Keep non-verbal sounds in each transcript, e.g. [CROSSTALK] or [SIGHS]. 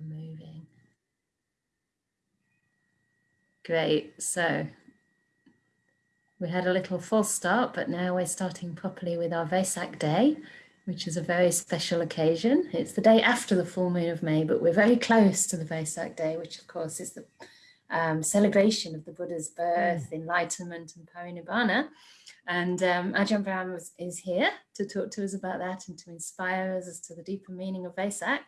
moving. Great. So we had a little false start, but now we're starting properly with our Vesak day, which is a very special occasion. It's the day after the full moon of May, but we're very close to the Vesak day, which of course is the um, celebration of the Buddha's birth, mm. enlightenment and parinibbana. And um, Ajahn Brahm is, is here to talk to us about that and to inspire us as to the deeper meaning of Vesak.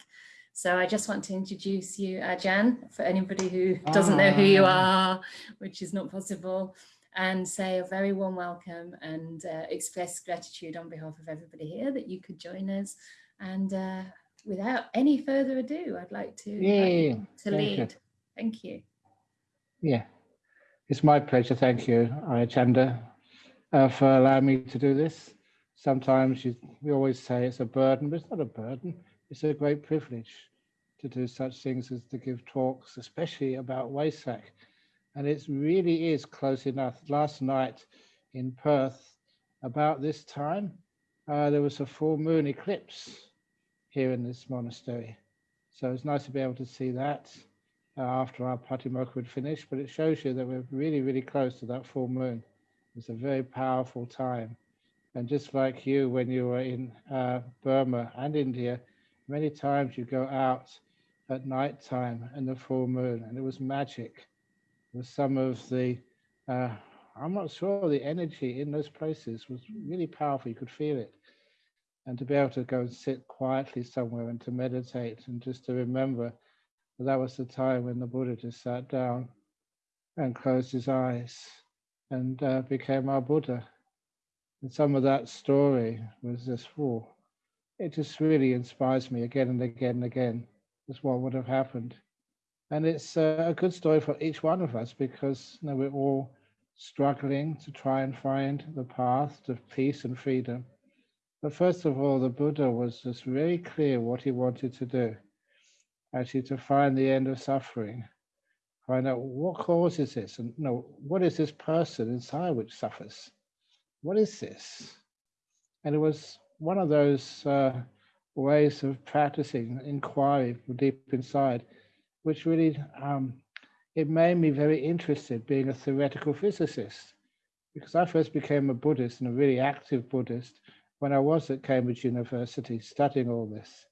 So I just want to introduce you, Jan, for anybody who doesn't know who you ah. are, which is not possible and say a very warm welcome and uh, express gratitude on behalf of everybody here that you could join us. And uh, without any further ado, I'd like to, yeah, to lead. You. Thank you. Yeah, it's my pleasure. Thank you, Ayya Chanda, uh, for allowing me to do this. Sometimes you, we always say it's a burden, but it's not a burden. It's a great privilege to do such things as to give talks, especially about Vesak and it really is close enough. Last night in Perth, about this time, uh, there was a full moon eclipse here in this monastery. So it's nice to be able to see that uh, after our Patimokkha had finished, but it shows you that we're really, really close to that full moon. It's a very powerful time. And just like you, when you were in uh, Burma and India, many times you go out at night time and the full moon, and it was magic with some of the, uh, I'm not sure the energy in those places was really powerful. You could feel it. And to be able to go and sit quietly somewhere and to meditate and just to remember that, that was the time when the Buddha just sat down and closed his eyes and uh, became our Buddha. And some of that story was just, oh, it just really inspires me again and again and again. Just what would have happened and it's a good story for each one of us because you know, we're all struggling to try and find the path to peace and freedom. But first of all, the Buddha was just very clear what he wanted to do, actually to find the end of suffering, find out what causes this, and you know, what is this person inside which suffers? What is this? And it was one of those uh, ways of practicing inquiry from deep inside which really um, it made me very interested being a theoretical physicist because I first became a Buddhist and a really active Buddhist when I was at Cambridge University studying all this.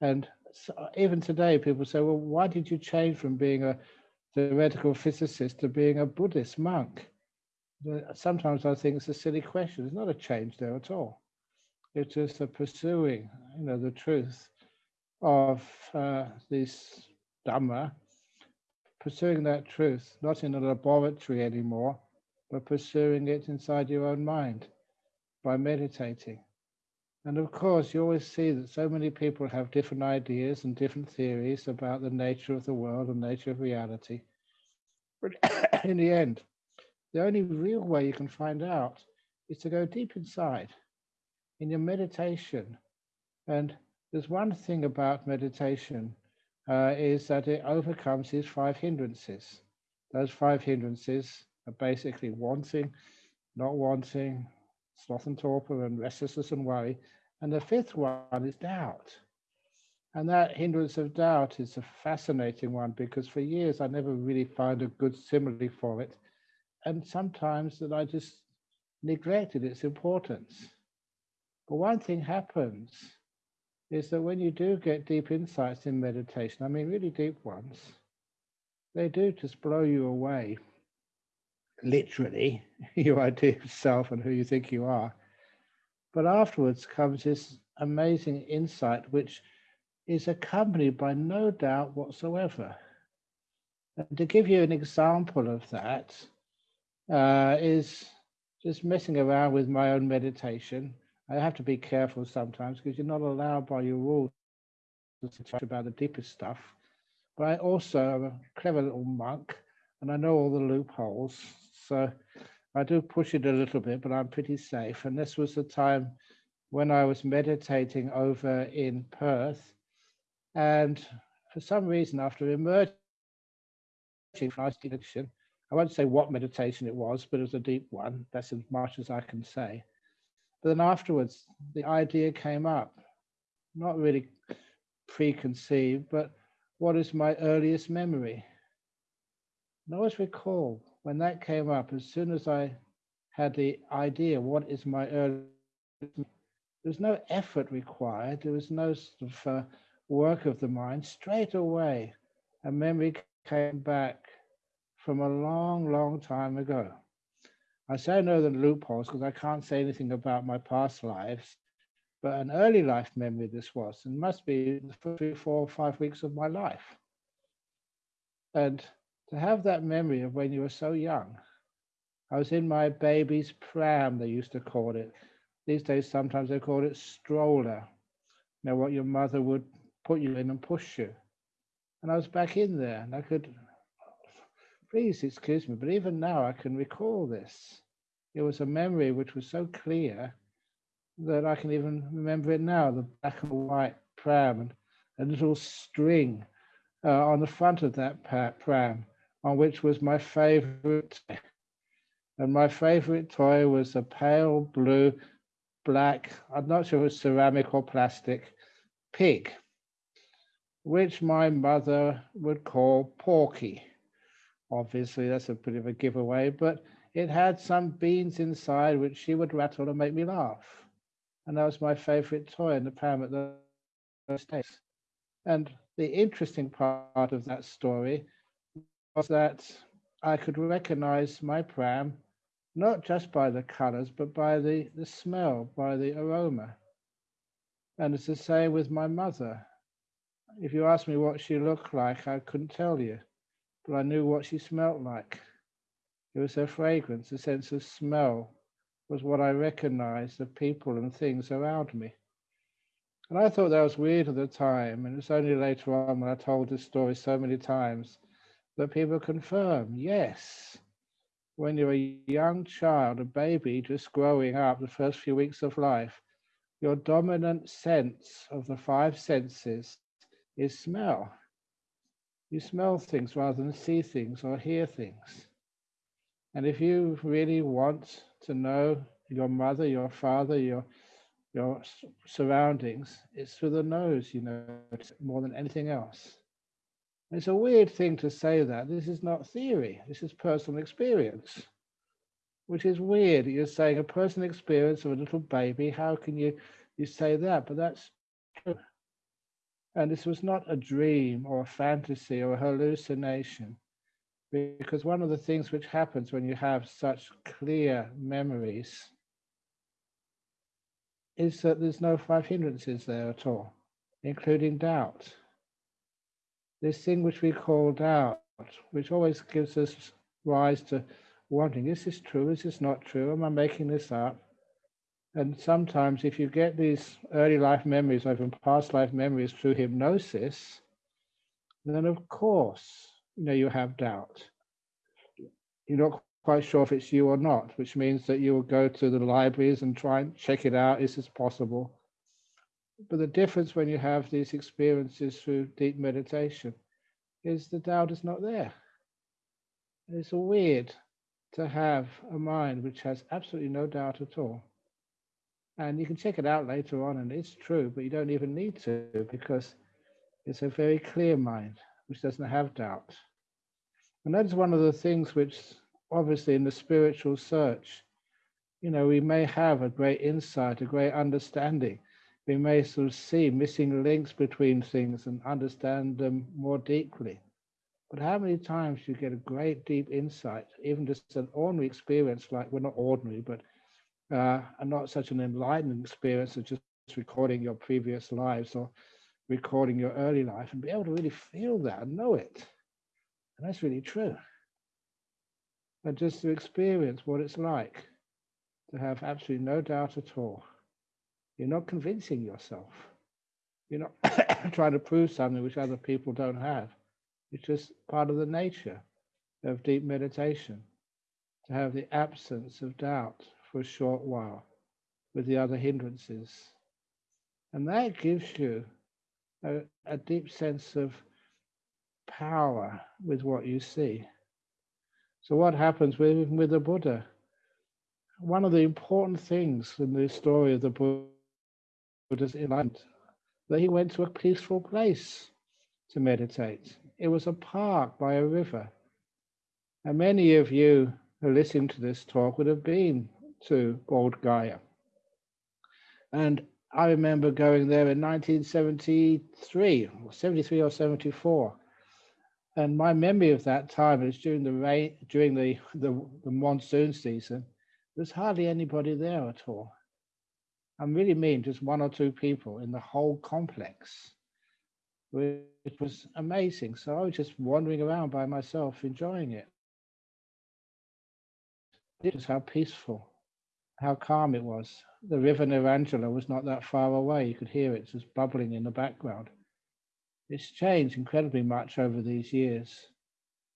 And so even today, people say, well, why did you change from being a theoretical physicist to being a Buddhist monk? Sometimes I think it's a silly question. It's not a change there at all. It's just a pursuing, you know, the truth of uh, these Dhamma, pursuing that truth, not in a laboratory anymore, but pursuing it inside your own mind by meditating. And of course, you always see that so many people have different ideas and different theories about the nature of the world and nature of reality. But [COUGHS] in the end, the only real way you can find out is to go deep inside in your meditation. And there's one thing about meditation uh, is that it overcomes these five hindrances. Those five hindrances are basically wanting, not wanting, sloth and torpor, and restlessness and worry. And the fifth one is doubt. And that hindrance of doubt is a fascinating one because for years I never really found a good simile for it. And sometimes that I just neglected its importance. But one thing happens is that when you do get deep insights in meditation, I mean, really deep ones, they do just blow you away, literally, [LAUGHS] your idea of self and who you think you are. But afterwards comes this amazing insight, which is accompanied by no doubt whatsoever. And to give you an example of that uh, is just messing around with my own meditation I have to be careful sometimes because you're not allowed by your rules to talk about the deepest stuff. But I also am a clever little monk and I know all the loopholes. So I do push it a little bit, but I'm pretty safe. And this was the time when I was meditating over in Perth. And for some reason, after emerging from addiction, I won't say what meditation it was, but it was a deep one. That's as much as I can say. But then afterwards, the idea came up, not really preconceived, but what is my earliest memory? And I always recall when that came up, as soon as I had the idea, what is my earliest there was no effort required. There was no sort of uh, work of the mind. Straight away, a memory came back from a long, long time ago. I say I know the loopholes because I can't say anything about my past lives, but an early life memory this was, and must be the three, four, five weeks of my life. And to have that memory of when you were so young, I was in my baby's pram, they used to call it. These days, sometimes they call it stroller. You know, what your mother would put you in and push you. And I was back in there and I could, please excuse me, but even now I can recall this. It was a memory which was so clear that I can even remember it now, the black and white pram and a little string uh, on the front of that pram on which was my favorite. And my favorite toy was a pale blue black, I'm not sure if it was ceramic or plastic, pig, which my mother would call Porky. Obviously, that's a bit of a giveaway, but it had some beans inside which she would rattle and make me laugh. And that was my favorite toy in the pram at those days. And the interesting part of that story was that I could recognize my pram not just by the colors, but by the, the smell, by the aroma. And it's the same with my mother. If you asked me what she looked like, I couldn't tell you, but I knew what she smelled like. It was her fragrance, the sense of smell was what I recognized of people and things around me. And I thought that was weird at the time. And it's only later on when I told this story so many times that people confirm, yes, when you're a young child, a baby just growing up, the first few weeks of life, your dominant sense of the five senses is smell. You smell things rather than see things or hear things. And if you really want to know your mother, your father, your your surroundings, it's through the nose, you know, more than anything else. It's a weird thing to say that. This is not theory. This is personal experience, which is weird. You're saying a personal experience of a little baby. How can you, you say that? But that's true. And this was not a dream or a fantasy or a hallucination. Because one of the things which happens when you have such clear memories is that there's no five hindrances there at all, including doubt this thing which we call doubt, which always gives us rise to wondering, is this true? Is this not true? Am I making this up? And sometimes if you get these early life memories or even past life memories through hypnosis, then of course, you know, you have doubt. You're not quite sure if it's you or not, which means that you will go to the libraries and try and check it out. Is this possible? But the difference when you have these experiences through deep meditation is the doubt is not there. It's weird to have a mind which has absolutely no doubt at all. And you can check it out later on, and it's true, but you don't even need to because it's a very clear mind which doesn't have doubt. And that's one of the things which, obviously, in the spiritual search, you know, we may have a great insight, a great understanding, we may sort of see missing links between things and understand them more deeply. But how many times do you get a great deep insight, even just an ordinary experience, like we're well, not ordinary, but uh, not such an enlightening experience of just recording your previous lives or recording your early life and be able to really feel that and know it. And that's really true. And just to experience what it's like to have absolutely no doubt at all you're not convincing yourself. You're not [COUGHS] trying to prove something which other people don't have. It's just part of the nature of deep meditation to have the absence of doubt for a short while with the other hindrances. And that gives you a, a deep sense of power with what you see. So what happens with, with the Buddha? One of the important things in the story of the Buddha Buddha's enlightenment, that he went to a peaceful place to meditate. It was a park by a river. And many of you who listened to this talk would have been to Bodh Gaya. And I remember going there in 1973, or 73 or 74. And my memory of that time is during the rain, during the, the, the monsoon season, there's hardly anybody there at all. I really mean just one or two people in the whole complex. It was amazing. So I was just wandering around by myself, enjoying it. Just how peaceful, how calm it was. The river Neranjala was not that far away. You could hear it just bubbling in the background. It's changed incredibly much over these years.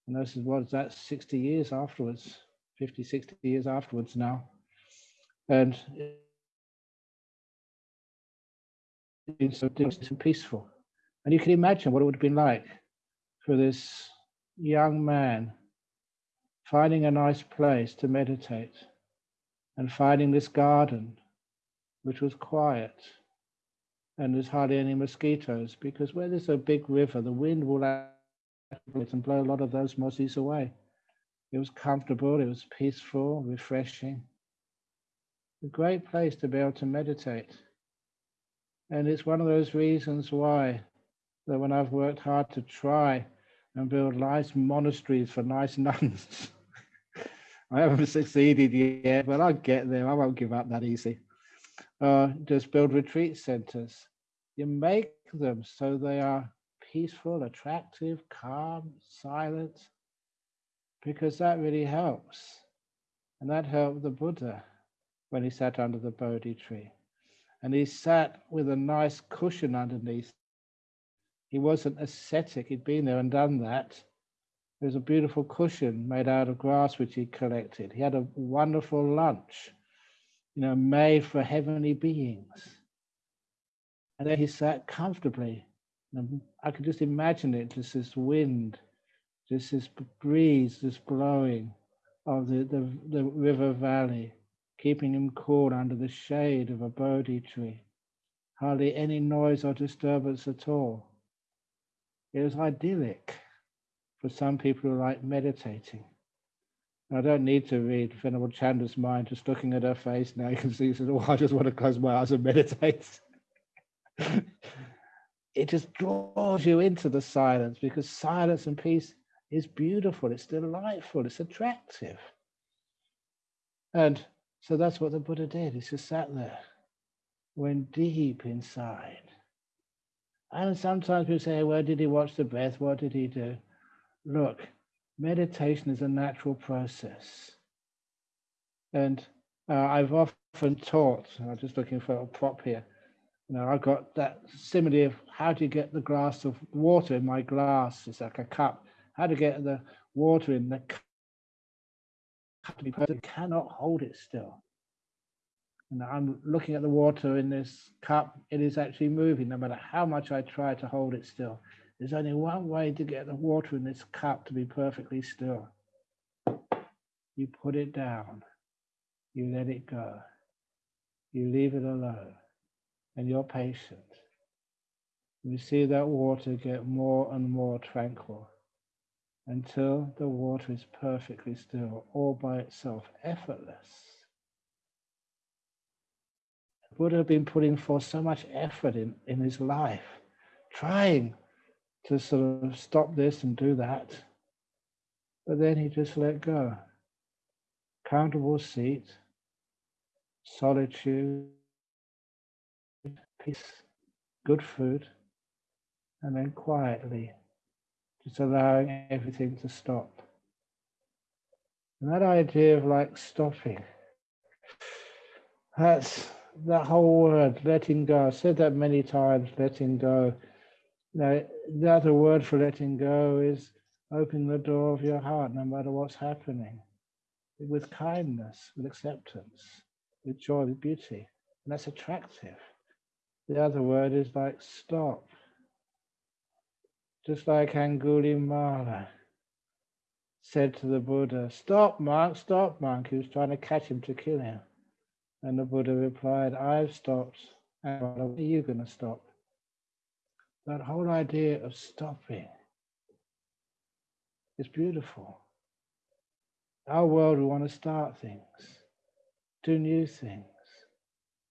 And this is what that 60 years afterwards, 50, 60 years afterwards now. And it's so peaceful. And you can imagine what it would have been like for this young man finding a nice place to meditate and finding this garden, which was quiet and there's hardly any mosquitoes because where there's a big river, the wind will and blow a lot of those mosquitoes away. It was comfortable, it was peaceful, refreshing. A great place to be able to meditate. And it's one of those reasons why that when I've worked hard to try and build nice monasteries for nice [LAUGHS] nuns, I haven't [LAUGHS] succeeded yet, but I'll get there. I won't give up that easy. Uh, just build retreat centers. You make them so they are peaceful, attractive, calm, silent, because that really helps. And that helped the Buddha when he sat under the Bodhi tree. And he sat with a nice cushion underneath he wasn't ascetic. He'd been there and done that. There was a beautiful cushion made out of grass which he collected. He had a wonderful lunch, you know, made for heavenly beings. And there he sat comfortably. And I could just imagine it, just this wind, just this breeze just blowing of the, the, the river valley, keeping him cool under the shade of a Bodhi tree. Hardly any noise or disturbance at all. It was idyllic for some people who like meditating. I don't need to read Venerable Chanda's mind, just looking at her face now, you can see, she says, Oh, I just want to close my eyes and meditate. it just draws you into the silence because silence and peace is beautiful, it's delightful, it's attractive. And so that's what the Buddha did. He just sat there, went deep inside, and sometimes we say, where did he watch the breath? What did he do? Look, meditation is a natural process. And uh, I've often taught, I'm just looking for a prop here, you know, I've got that simile of how do you get the glass of water in my glass? It's like a cup. How to get the water in the cup be perfect, cannot hold it still and I'm looking at the water in this cup, it is actually moving no matter how much I try to hold it still. There's only one way to get the water in this cup to be perfectly still. You put it down, you let it go, you leave it alone, and you're patient. You see that water get more and more tranquil until the water is perfectly still, all by itself, effortless. Buddha had been putting forth so much effort in, in his life, trying to sort of stop this and do that. But then he just let go. Comfortable seat, solitude, peace, good food, and then quietly, just allowing everything to stop. And that idea of like stopping, that's that whole word, letting go. I've said that many times, letting go. Now, the other word for letting go is opening the door of your heart, no matter what's happening, with kindness, with acceptance, with joy, with beauty. And that's attractive. The other word is like stop. Just like Angulimala said to the Buddha, Stop, monk, stop, monk. He was trying to catch him to kill him. And the Buddha replied, I've stopped. And when are you going to stop? That whole idea of stopping is beautiful. Our world, we want to start things, do new things,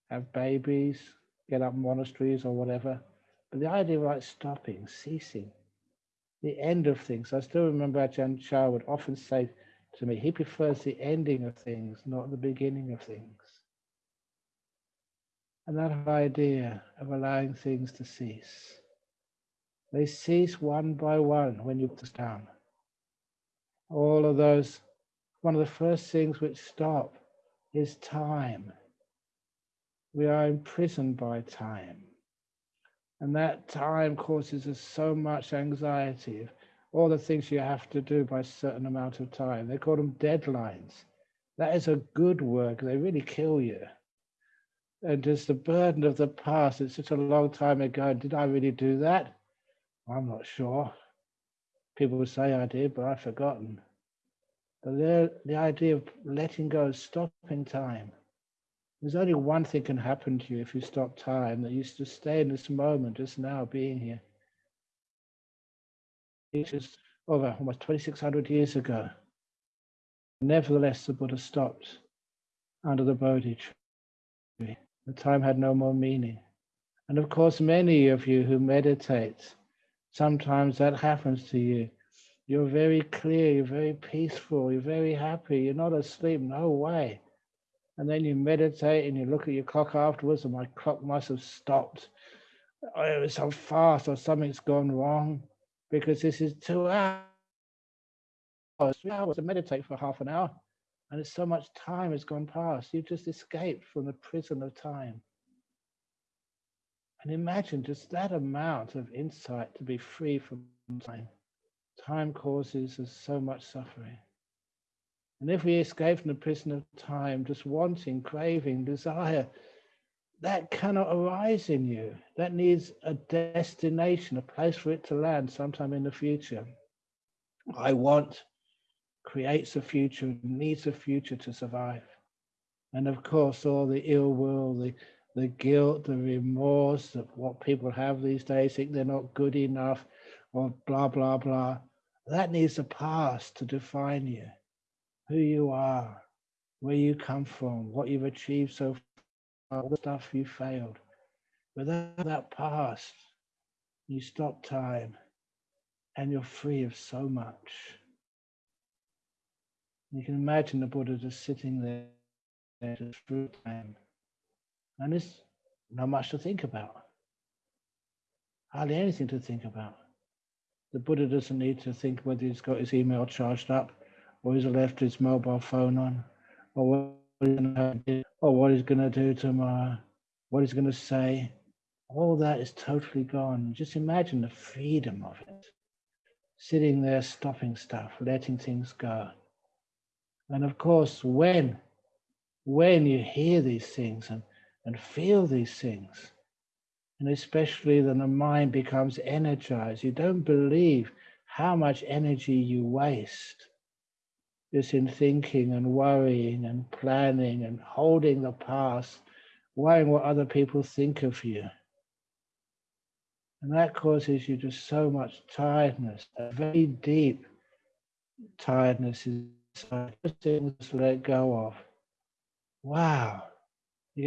have babies, get up monasteries or whatever. But the idea of like stopping, ceasing, the end of things. I still remember Ajahn Chah would often say to me, he prefers the ending of things, not the beginning of things. And that idea of allowing things to cease. They cease one by one when you put this down. All of those, one of the first things which stop is time. We are imprisoned by time. And that time causes us so much anxiety. All the things you have to do by a certain amount of time. They call them deadlines. That is a good work. They really kill you. And just the burden of the past. It's such a long time ago. Did I really do that? I'm not sure. People say I did, but I've forgotten. But the, the idea of letting go, stopping time, there's only one thing can happen to you if you stop time, that you just stay in this moment, just now being here. It's just over almost 2,600 years ago. Nevertheless, the Buddha stopped under the Bodhi tree. The time had no more meaning. And of course, many of you who meditate, sometimes that happens to you. You're very clear, you're very peaceful, you're very happy, you're not asleep, no way and then you meditate and you look at your clock afterwards, and my clock must have stopped. Oh, it was so fast, or something's gone wrong, because this is two hours, three hours to meditate for half an hour, and it's so much time has gone past. You've just escaped from the prison of time. And imagine just that amount of insight to be free from time. Time causes us so much suffering. And if we escape from the prison of time, just wanting, craving, desire, that cannot arise in you. That needs a destination, a place for it to land sometime in the future. I want creates a future, needs a future to survive. And of course, all the ill will, the, the guilt, the remorse of what people have these days, think they're not good enough, or blah, blah, blah. That needs a past to define you who you are, where you come from, what you've achieved so far, all the stuff you failed. Without that past, you stop time and you're free of so much. You can imagine the Buddha just sitting there just through time. And there's not much to think about. Hardly anything to think about. The Buddha doesn't need to think whether he's got his email charged up or he's left his mobile phone on, or what he's going to do tomorrow, what he's going to say. All that is totally gone. Just imagine the freedom of it. Sitting there, stopping stuff, letting things go. And of course, when when you hear these things and, and feel these things, and especially when the mind becomes energized, you don't believe how much energy you waste just in thinking and worrying and planning and holding the past, worrying what other people think of you. And that causes you just so much tiredness, a very deep tiredness inside, things to let go of. Wow,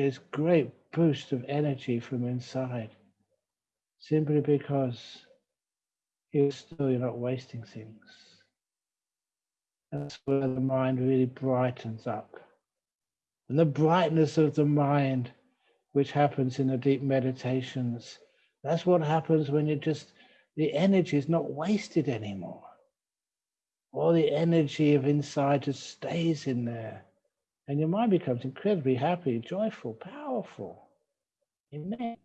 this great boost of energy from inside, simply because you're still you're not wasting things. That's where the mind really brightens up. And the brightness of the mind, which happens in the deep meditations, that's what happens when you just, the energy is not wasted anymore. All the energy of inside just stays in there. And your mind becomes incredibly happy, joyful, powerful, immense.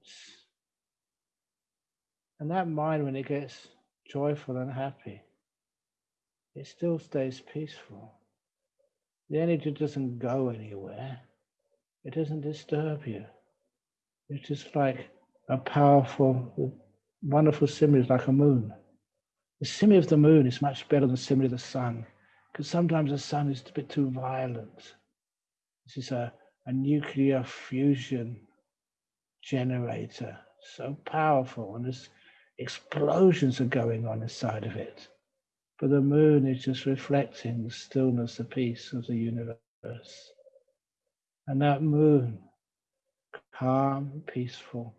And that mind, when it gets joyful and happy, it still stays peaceful. The energy doesn't go anywhere. It doesn't disturb you. It's just like a powerful, wonderful simile, like a moon. The simile of the moon is much better than the simile of the sun, because sometimes the sun is a bit too violent. This is a, a nuclear fusion generator, so powerful, and it's explosions are going on inside of it. But the moon is just reflecting the stillness, the peace of the universe. And that moon, calm, peaceful,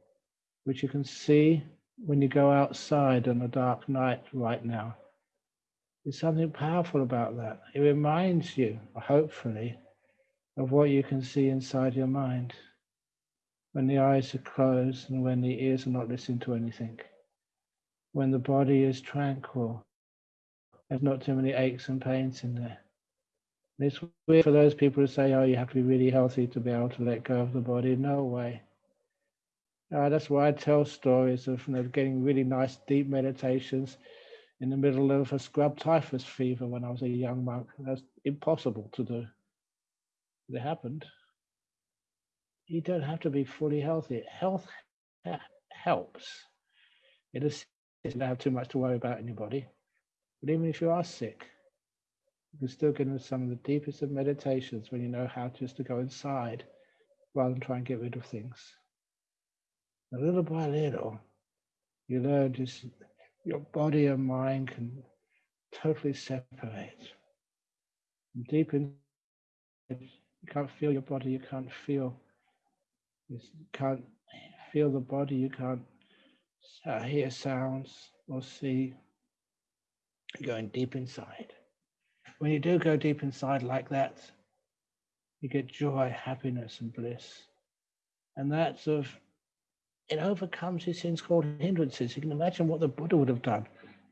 which you can see when you go outside on a dark night right now. There's something powerful about that. It reminds you, hopefully, of what you can see inside your mind when the eyes are closed and when the ears are not listening to anything, when the body is tranquil, there's not too many aches and pains in there. it's weird for those people who say, oh, you have to be really healthy to be able to let go of the body. No way. Uh, that's why I tell stories of you know, getting really nice deep meditations in the middle of a scrub typhus fever when I was a young monk. That's impossible to do. It happened. You don't have to be fully healthy. Health helps. It is you have too much to worry about in your body. But even if you are sick, you can still get into some of the deepest of meditations when you know how just to go inside rather than try and get rid of things. And little by little, you learn just your body and mind can totally separate. And deep in, you can't feel your body, you can't feel, you can't feel the body, you can't uh, hear sounds or see You're going deep inside. When you do go deep inside like that, you get joy, happiness, and bliss. And that sort of, it overcomes these things called hindrances. You can imagine what the Buddha would have done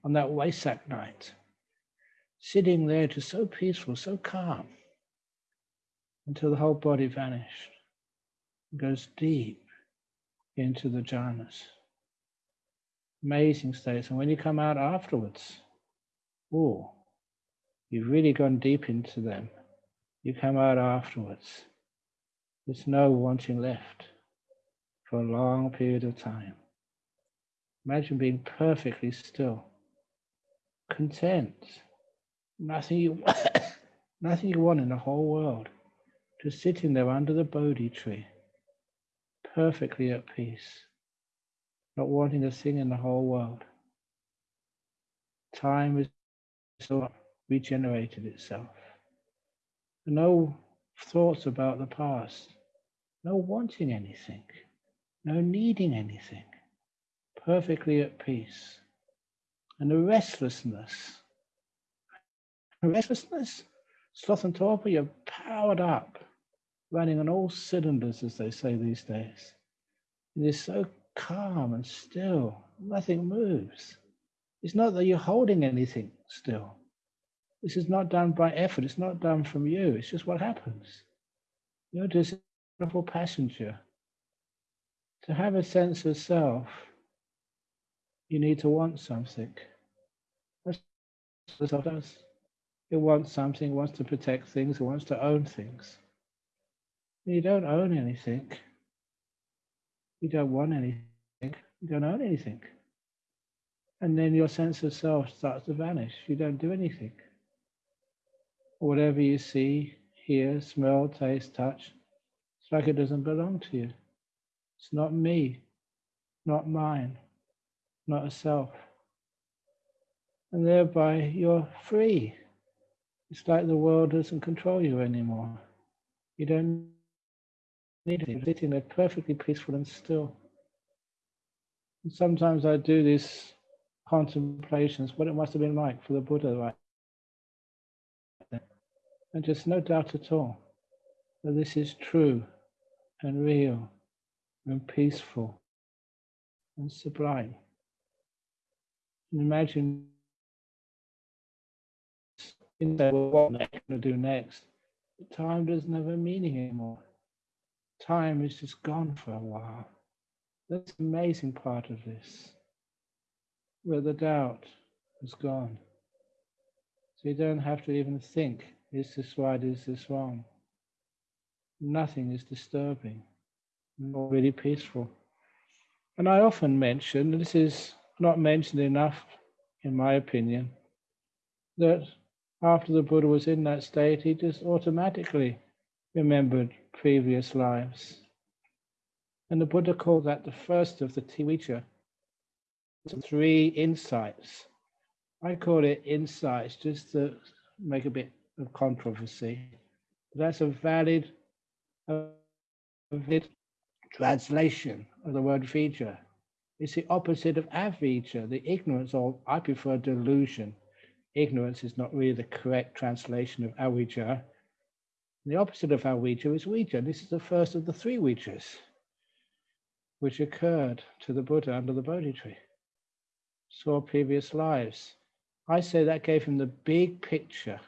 on that Wesak night, sitting there just so peaceful, so calm, until the whole body vanished. Goes deep into the jhanas. Amazing states. And when you come out afterwards, oh, you've really gone deep into them. You come out afterwards. There's no wanting left for a long period of time. Imagine being perfectly still, content, nothing you, [COUGHS] nothing you want in the whole world, just sitting there under the Bodhi tree, perfectly at peace, not wanting a thing in the whole world. Time is so regenerated itself. No thoughts about the past, no wanting anything, no needing anything, perfectly at peace. And the restlessness, the restlessness, sloth and torpor, you're powered up, running on all cylinders, as they say these days. It is so calm and still, nothing moves. It's not that you're holding anything still. This is not done by effort. It's not done from you. It's just what happens. You're just a wonderful passenger. To have a sense of self, you need to want something. That's what self does. It wants something, wants to protect things, it wants to own things. You don't own anything. You don't want anything. You don't own anything. And then your sense of self starts to vanish. You don't do anything. Whatever you see, hear, smell, taste, touch, it's like it doesn't belong to you. It's not me, not mine, not a self. And thereby you're free. It's like the world doesn't control you anymore. You don't need it. You're sitting there perfectly peaceful and still. And sometimes I do these contemplations, what it must have been like for the Buddha right. And just no doubt at all that this is true and real and peaceful and sublime. And imagine in that what am I going to do next? Time doesn't have a meaning anymore. Time is just gone for a while. That's the amazing part of this where the doubt is gone. So you don't have to even think, is this right, is this wrong? Nothing is disturbing, really peaceful. And I often mention, this is not mentioned enough in my opinion, that after the Buddha was in that state, he just automatically remembered previous lives. And the Buddha called that the first of the Tevijja, three insights. I call it insights just to make a bit of controversy. That's a valid, a valid translation of the word vijja. It's the opposite of avijja, the ignorance or I prefer delusion. Ignorance is not really the correct translation of avijja. The opposite of our avijja is vijja. This is the first of the three vijjas which occurred to the Buddha under the Bodhi tree. Saw previous lives. I say that gave him the big picture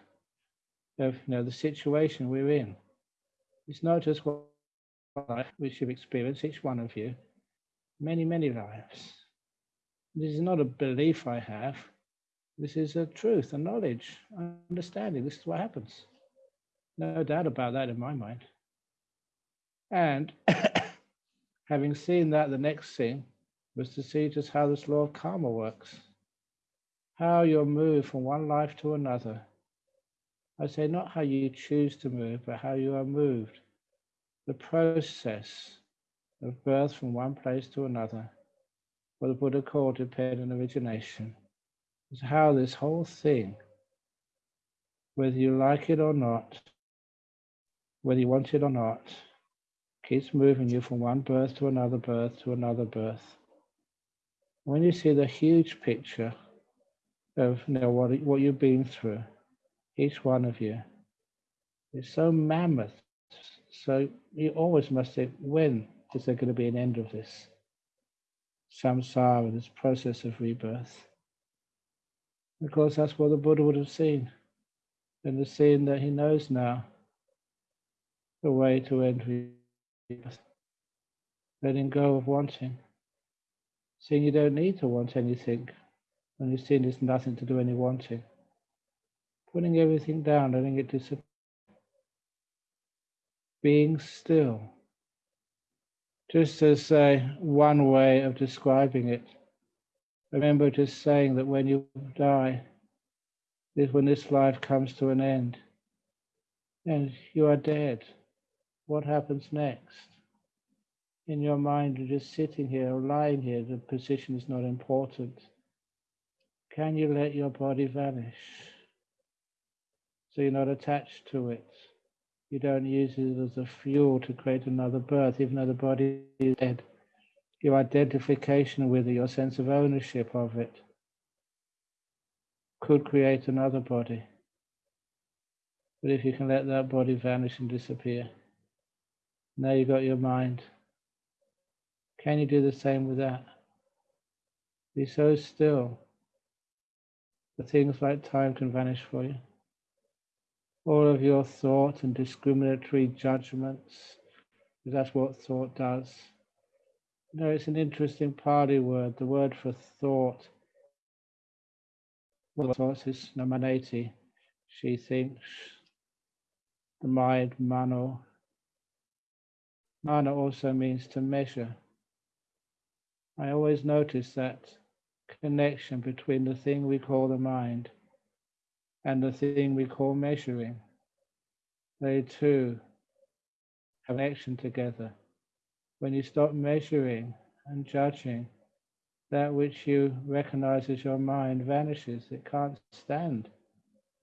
of you know the situation we're in. It's not just what life which you've experienced, each one of you, many, many lives. This is not a belief I have. This is a truth, a knowledge, understanding. This is what happens. No doubt about that in my mind. And [COUGHS] having seen that, the next thing was to see just how this law of karma works, how you're moved from one life to another. I say not how you choose to move, but how you are moved. The process of birth from one place to another, what the Buddha called dependent origination, is how this whole thing, whether you like it or not, whether you want it or not, keeps moving you from one birth to another birth to another birth. When you see the huge picture of you know, what, what you've been through, each one of you, it's so mammoth. So you always must think, when is there going to be an end of this samsara, this process of rebirth? Of course, that's what the Buddha would have seen, and the scene that he knows now, the way to end rebirth, letting go of wanting, seeing you don't need to want anything, when you've seen there's nothing to do any wanting, putting everything down, letting it disappear, being still. Just as uh, one way of describing it. Remember just saying that when you die, is when this life comes to an end and you are dead. What happens next? In your mind, you're just sitting here or lying here, the position is not important. Can you let your body vanish? So you're not attached to it. You don't use it as a fuel to create another birth, even though the body is dead. Your identification with it, your sense of ownership of it, could create another body. But if you can let that body vanish and disappear, now you've got your mind. Can you do the same with that? Be so still that things like time can vanish for you all of your thought and discriminatory judgments, because that's what thought does. You know, it's an interesting Pali word. The word for thought, well, thoughts is namaneti. She thinks. The mind, mano. Mana also means to measure. I always notice that connection between the thing we call the mind and the thing we call measuring. They too have action together. When you stop measuring and judging, that which you recognize as your mind vanishes. It can't stand.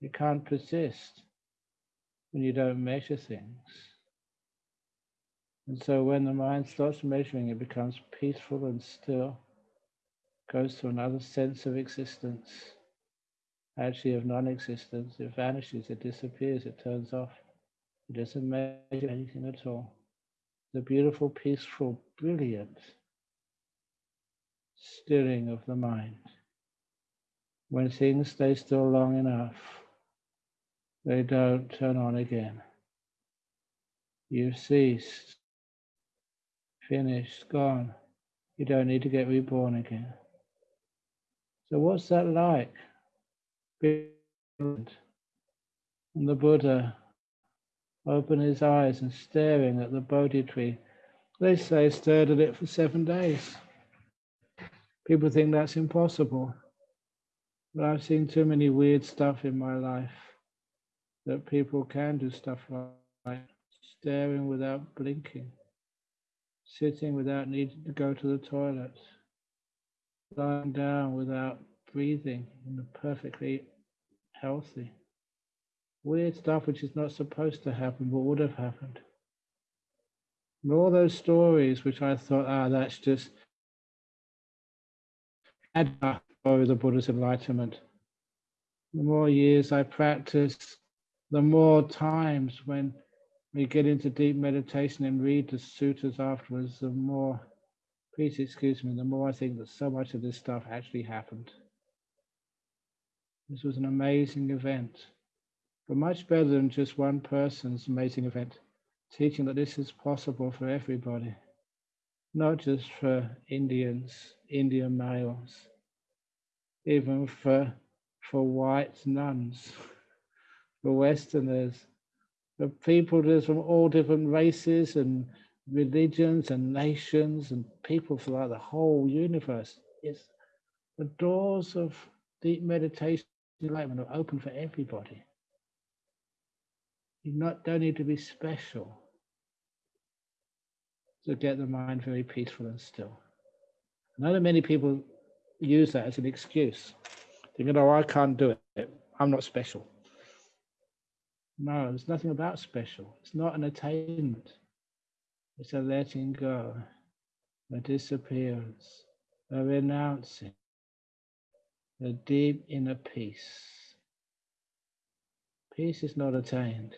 It can't persist when you don't measure things. And so when the mind stops measuring, it becomes peaceful and still, goes to another sense of existence actually of non-existence. It vanishes, it disappears, it turns off. It doesn't measure anything at all. The beautiful, peaceful, brilliant stilling of the mind. When things stay still long enough, they don't turn on again. You've ceased, finished, gone. You don't need to get reborn again. So, what's that like? And the Buddha opened his eyes and staring at the Bodhi tree. They say stared at it for seven days. People think that's impossible. But I've seen too many weird stuff in my life that people can do stuff like staring without blinking, sitting without needing to go to the toilet, lying down without breathing and perfectly healthy. Weird stuff which is not supposed to happen but would have happened. And all those stories which I thought, ah, that's just over the Buddha's enlightenment. The more years I practice, the more times when we get into deep meditation and read the sutras afterwards, the more, please excuse me, the more I think that so much of this stuff actually happened. This was an amazing event, but much better than just one person's amazing event, teaching that this is possible for everybody, not just for Indians, Indian males, even for for white nuns, [LAUGHS] for Westerners, for people from all different races and religions and nations and people throughout the whole universe. It's the doors of deep meditation enlightenment are open for everybody. You not don't need to be special to get the mind very peaceful and still. I know that many people use that as an excuse thinking, oh, I can't do it. I'm not special. No, there's nothing about special. It's not an attainment. It's a letting go, a disappearance, a renouncing, a deep inner peace. Peace is not attained.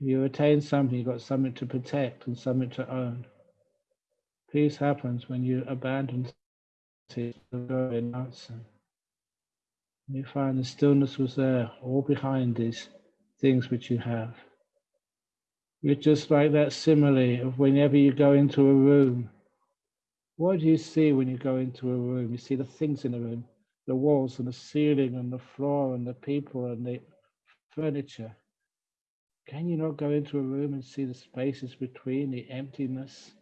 If you attain something, you've got something to protect and something to own. Peace happens when you abandon it, renouncing. You find the stillness was there, all behind these things which you have. You're just like that simile of whenever you go into a room. What do you see when you go into a room? You see the things in the room, the walls and the ceiling and the floor and the people and the furniture. Can you not go into a room and see the spaces between, the emptiness,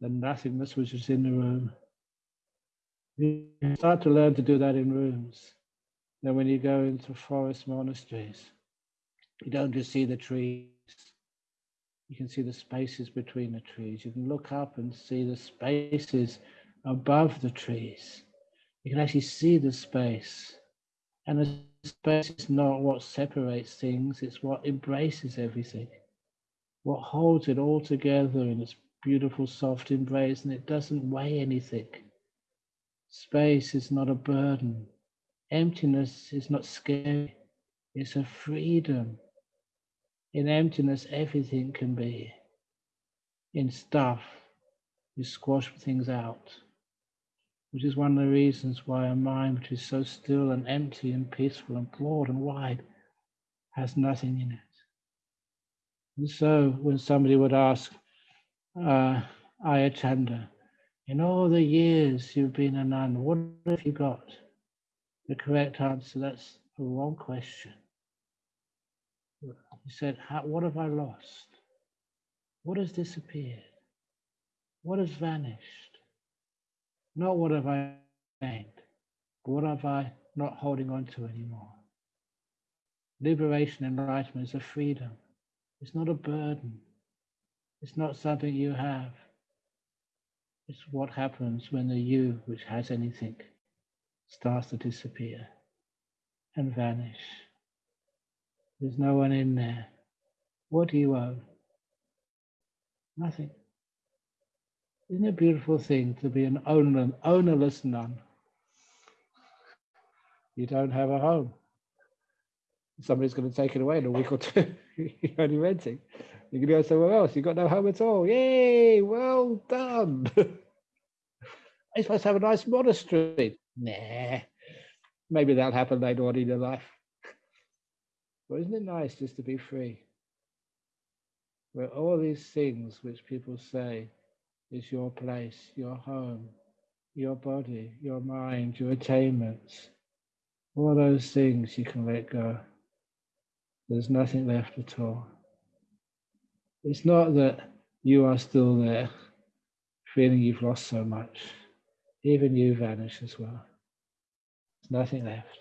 the nothingness which is in the room? You start to learn to do that in rooms. Then when you go into forest monasteries, you don't just see the trees. You can see the spaces between the trees. You can look up and see the spaces above the trees. You can actually see the space. And the space is not what separates things, it's what embraces everything, what holds it all together in its beautiful, soft embrace, and it doesn't weigh anything. Space is not a burden, Emptiness is not scary, it's a freedom. In emptiness, everything can be. In stuff, you squash things out, which is one of the reasons why a mind which is so still and empty and peaceful and broad and wide has nothing in it. And so, when somebody would ask, uh, Ayya Chanda, in all the years you've been a nun, what have you got? The correct answer. That's a wrong question. He said, What have I lost? What has disappeared? What has vanished? Not what have I gained, but what have I not holding on to anymore? Liberation enlightenment is a freedom. It's not a burden. It's not something you have. It's what happens when the you, which has anything, starts to disappear and vanish. There's no one in there. What do you own? Nothing. Isn't it a beautiful thing to be an owner, ownerless nun? You don't have a home. Somebody's going to take it away in a week or two. [LAUGHS] You're only renting. You can go somewhere else. You've got no home at all. Yay! Well done. [LAUGHS] You're supposed to have a nice monastery nah, maybe that'll happen later on in your life. But isn't it nice just to be free? Where all these things which people say is your place, your home, your body, your mind, your attainments, all those things you can let go. There's nothing left at all. It's not that you are still there, feeling you've lost so much. Even you vanish as well. Nothing left.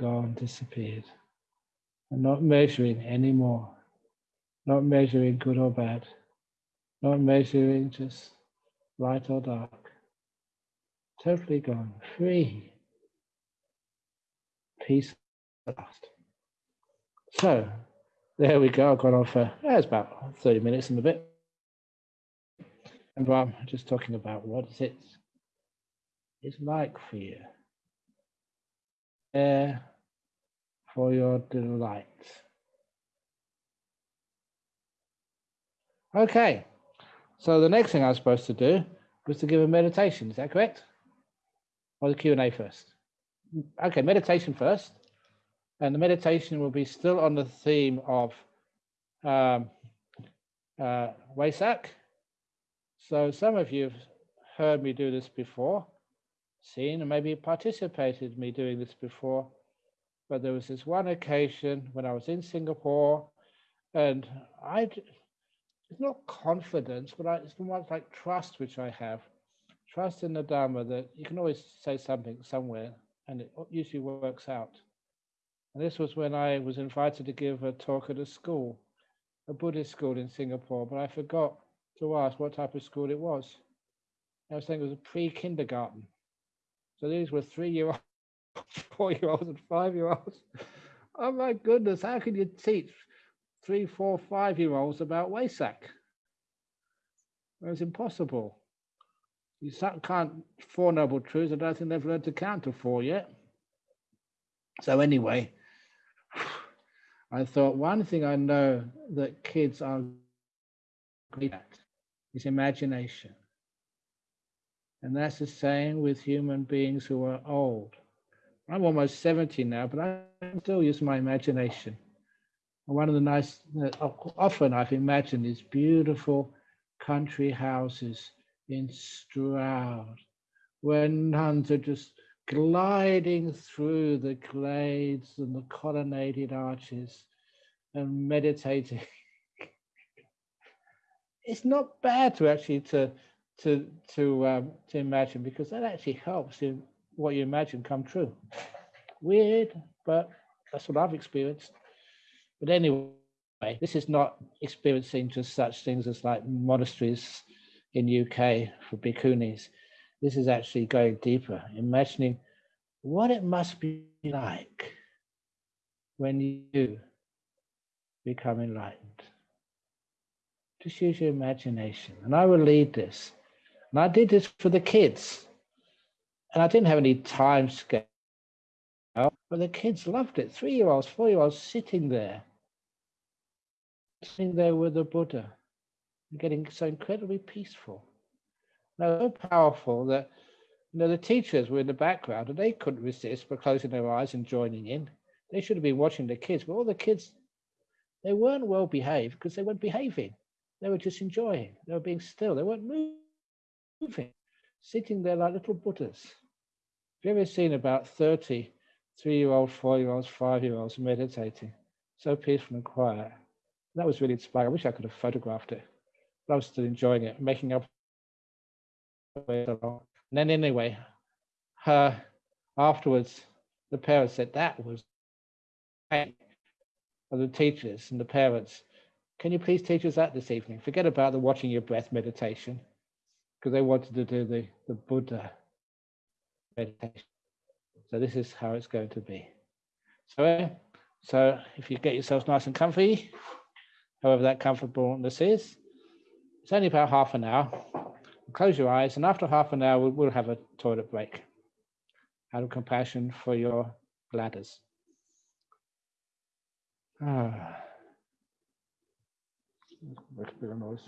Gone, disappeared. And not measuring anymore. Not measuring good or bad. Not measuring just light or dark. totally gone, free, peace at last. So there we go. I've gone on for yeah, it's about 30 minutes and a bit. And I'm just talking about what is it is like for you. For your delight. Okay, so the next thing I was supposed to do was to give a meditation. Is that correct? Or the Q&A first? Okay, meditation first. And the meditation will be still on the theme of um, uh. So some of you have heard me do this before, seen and maybe participated in me doing this before. But there was this one occasion when I was in Singapore and I it's not confidence, but I, it's more like trust, which I have. Trust in the Dharma that you can always say something somewhere and it usually works out. And this was when I was invited to give a talk at a school, a Buddhist school in Singapore, but I forgot to ask what type of school it was. I was saying it was a pre-kindergarten. So these were three-year-olds, [LAUGHS] four-year-olds and five-year-olds. Oh my goodness, how can you teach three, four, five year olds about Wesak. It's impossible. You can't, Four Noble Truths, I don't think they've learned to count to four yet. So, anyway, [SIGHS] I thought one thing I know that kids are great at is imagination. And that's the same with human beings who are old. I'm almost 70 now, but I still use my imagination one of the nice, uh, often I've imagined these beautiful country houses in Stroud, where nuns are just gliding through the glades and the colonnaded arches and meditating. [LAUGHS] it's not bad to actually to to to um, to imagine because that actually helps in what you imagine come true. Weird, but that's what I've experienced. But anyway, this is not experiencing just such things as like monasteries in UK for bhikkhunis. This is actually going deeper, imagining what it must be like when you become enlightened. Just use your imagination. And I will lead this. And I did this for the kids. And I didn't have any time scale but the kids loved it. Three year olds, four year olds sitting there, sitting there with the Buddha, getting so incredibly peaceful. Now, so powerful that you know the teachers were in the background and they couldn't resist by closing their eyes and joining in. They should have been watching the kids, but all the kids, they weren't well behaved because they weren't behaving. They were just enjoying. They were being still. They weren't moving, sitting there like little Buddhas. Have you ever seen about 30 three-year-old, four-year-olds, five-year-olds meditating, so peaceful and quiet. That was really inspiring. I wish I could have photographed it, but I was still enjoying it, making up. And then anyway, her afterwards, the parents said that was the teachers and the parents, can you please teach us that this evening? Forget about the watching your breath meditation, because they wanted to do the, the Buddha meditation. So this is how it's going to be. So, so if you get yourselves nice and comfy, however that comfortableness is, it's only about half an hour. Close your eyes, and after half an hour, we'll, we'll have a toilet break out of compassion for your bladders. Ah. Makes a bit of noise.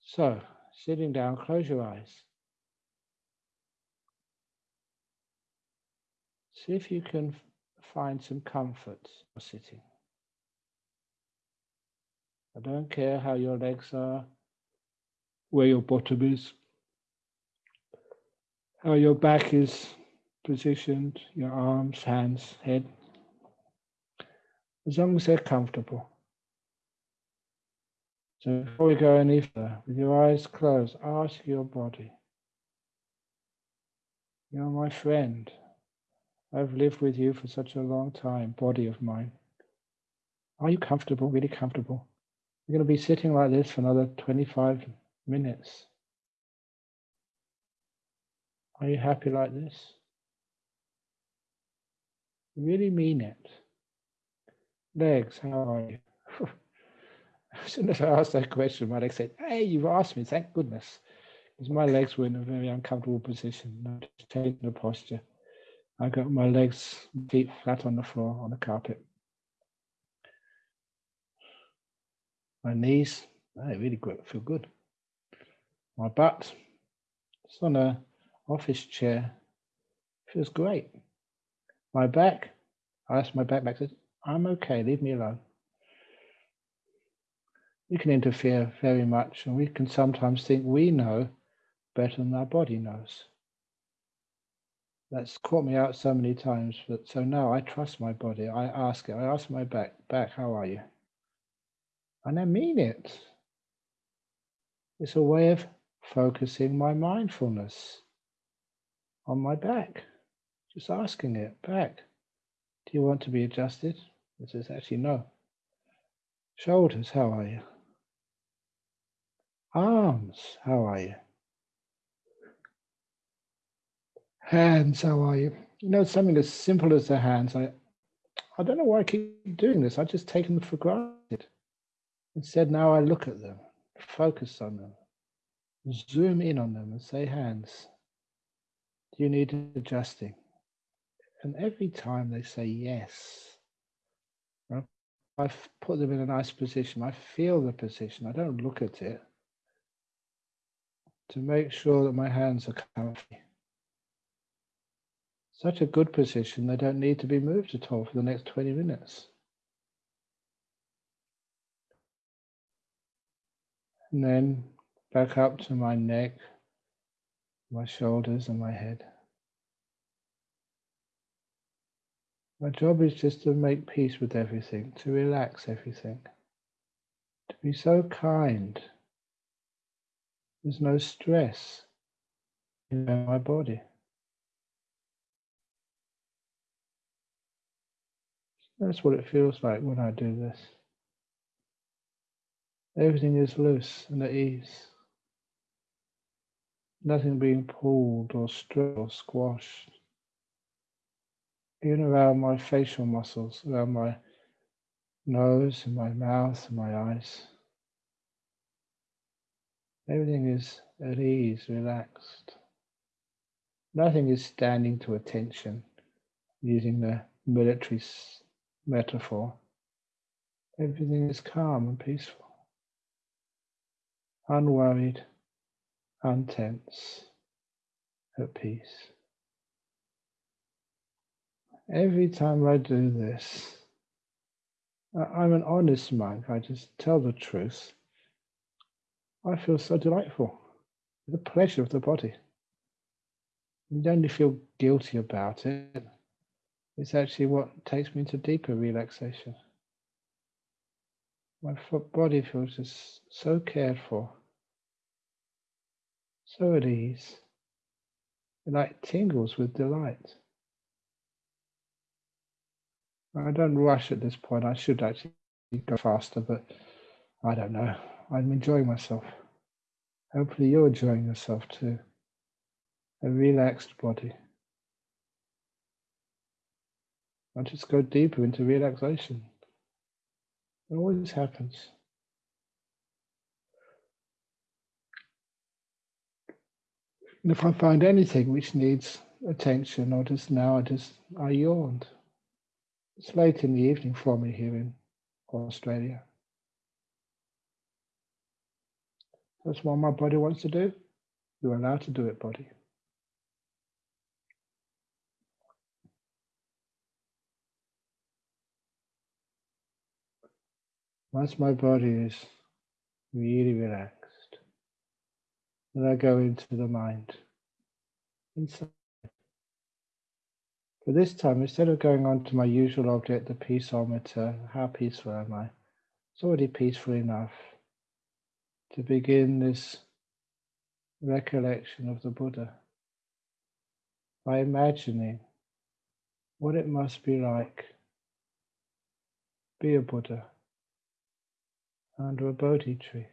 So, sitting down, close your eyes. See if you can find some comfort sitting. I don't care how your legs are, where your bottom is, how your back is positioned, your arms, hands, head, as long as they're comfortable. So before we go any further, with your eyes closed, ask your body. You're my friend. I've lived with you for such a long time, body of mine. Are you comfortable? Really comfortable? You're going to be sitting like this for another 25 minutes. Are you happy like this? Really mean it. Legs, how are you? [LAUGHS] [LAUGHS] as soon as I asked that question, my leg said, Hey, you've asked me, thank goodness. Because my legs were in a very uncomfortable position. I just changed the posture. I got my legs, feet flat on the floor on the carpet. My knees, they really great, feel good. My butt, it's on a office chair, feels great. My back, I asked my back back, said, I'm okay, leave me alone. We can interfere very much, and we can sometimes think we know better than our body knows. That's caught me out so many times, but so now I trust my body. I ask it, I ask my back, back, how are you? And I mean it. It's a way of focusing my mindfulness on my back. Just asking it back. Do you want to be adjusted? It says actually no. Shoulders, how are you? Arms, how are you? Hands, how are you? You know, something as simple as the hands. I, I don't know why I keep doing this. I just take them for granted. Instead, now I look at them, focus on them, zoom in on them and say, hands, do you need adjusting? And every time they say yes, I put them in a nice position. I feel the position. I don't look at it to make sure that my hands are comfy such a good position, they don't need to be moved at all for the next 20 minutes. And then back up to my neck, my shoulders, and my head. My job is just to make peace with everything, to relax everything, to be so kind. There's no stress in my body. That's what it feels like when I do this. Everything is loose and at ease. Nothing being pulled or stretched or squashed. Even around my facial muscles, around my nose and my mouth and my eyes. Everything is at ease, relaxed. Nothing is standing to attention using the military metaphor, everything is calm and peaceful, unworried, untense, at peace. Every time I do this, I'm an honest monk, I just tell the truth. I feel so delightful, the pleasure of the body. You don't feel guilty about it. It's actually what takes me into deeper relaxation. My body feels just so cared for, so at ease. It like tingles with delight. I don't rush at this point. I should actually go faster, but I don't know. I'm enjoying myself. Hopefully, you're enjoying yourself too. A relaxed body. I just go deeper into relaxation. It always happens. And if I find anything which needs attention, or just now, I just I yawned. It's late in the evening for me here in Australia. That's what my body wants to do. You're allowed to do it, body. Once my body is really relaxed, then I go into the mind inside. But this time, instead of going on to my usual object, the peaceometer, how peaceful am I? It's already peaceful enough to begin this recollection of the Buddha by imagining what it must be like to be a Buddha under a Bodhi tree,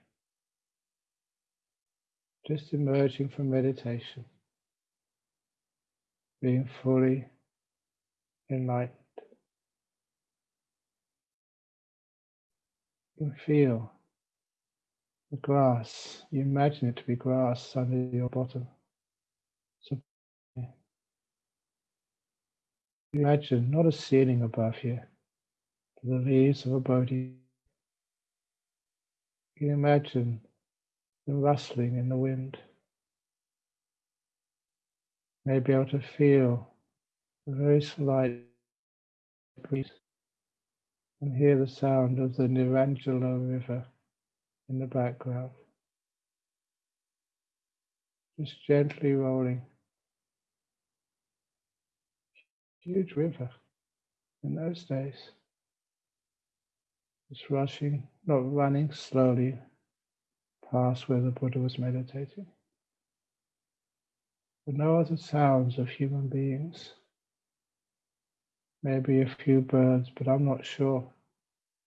just emerging from meditation, being fully enlightened. You feel the grass, you imagine it to be grass under your bottom. So imagine not a ceiling above you, the leaves of a Bodhi. You imagine the rustling in the wind. Maybe able to feel a very slight breeze and hear the sound of the Neranjara River in the background. Just gently rolling. Huge river in those days. Just rushing, not running slowly past where the Buddha was meditating. But no other sounds of human beings maybe a few birds, but I'm not sure.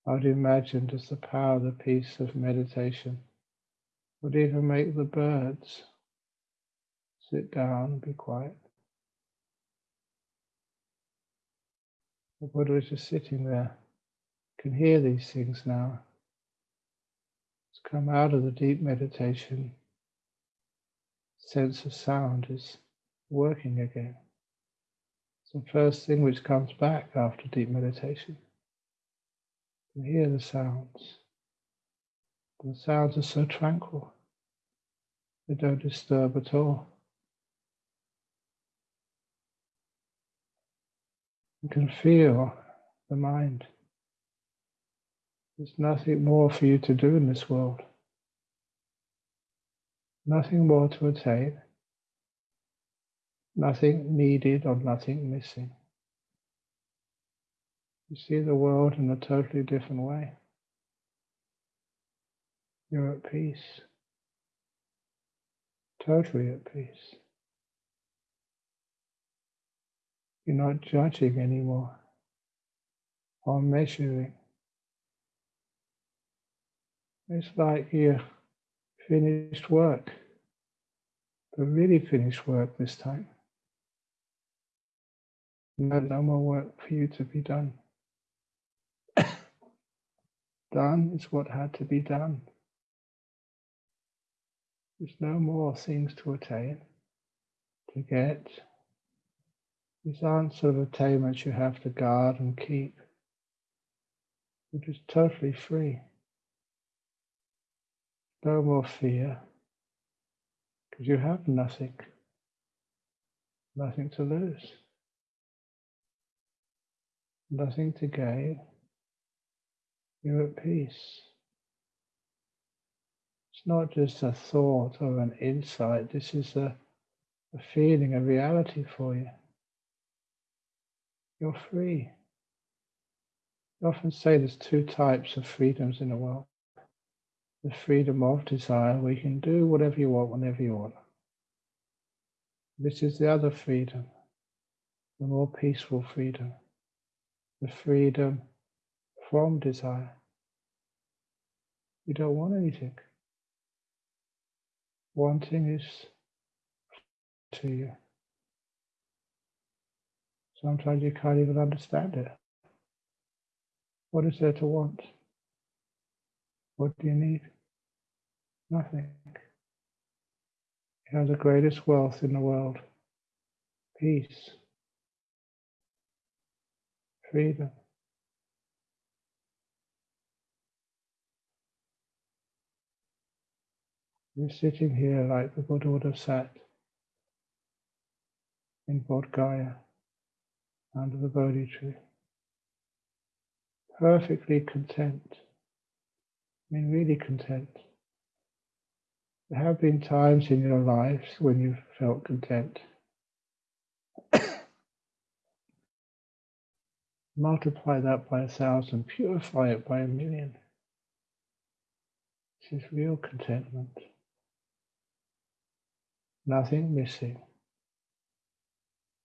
I would imagine just the power of the peace of meditation would even make the birds sit down be quiet. The Buddha is just sitting there, can hear these things now. It's come out of the deep meditation. Sense of sound is working again It's the first thing which comes back after deep meditation. You hear the sounds. The sounds are so tranquil. They don't disturb at all. You can feel the mind. There's nothing more for you to do in this world. Nothing more to attain nothing needed or nothing missing. You see the world in a totally different way. You're at peace, totally at peace. You're not judging anymore or measuring. It's like you finished work, but really finished work this time. No, no more work for you to be done. Done is what had to be done. There's no more things to attain, to get. These aren't sort of attainments you have to guard and keep. You're just totally free. No more fear, because you have nothing, nothing to lose nothing to gain, you're at peace. It's not just a thought or an insight, this is a, a feeling, a reality for you. You're free. I often say there's two types of freedoms in the world. The freedom of desire, where you can do whatever you want whenever you want. This is the other freedom, the more peaceful freedom the freedom from desire. You don't want anything. Wanting is to you. Sometimes you can't even understand it. What is there to want? What do you need? Nothing. You have the greatest wealth in the world peace freedom. You're sitting here like the Buddha would have sat in Bodh Gaya under the Bodhi tree, perfectly content. I mean, really content. There have been times in your lives when you've felt content. [COUGHS] multiply that by a thousand, purify it by a million. This is real contentment. Nothing missing.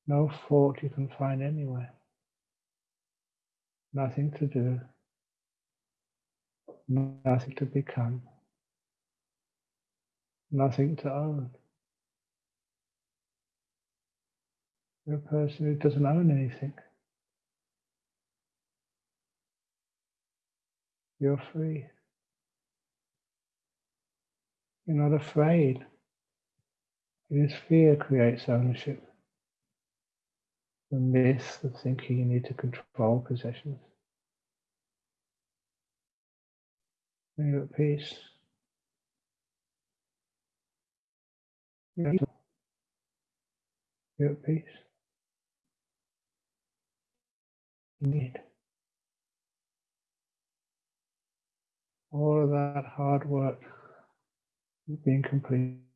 No fault you can find anywhere. Nothing to do. nothing to become, nothing to own. You're a person who doesn't own anything. You're free. You're not afraid. Is fear creates ownership. The myth of thinking you need to control possessions. When you're at peace, you're at peace. You need all of that hard work being complete.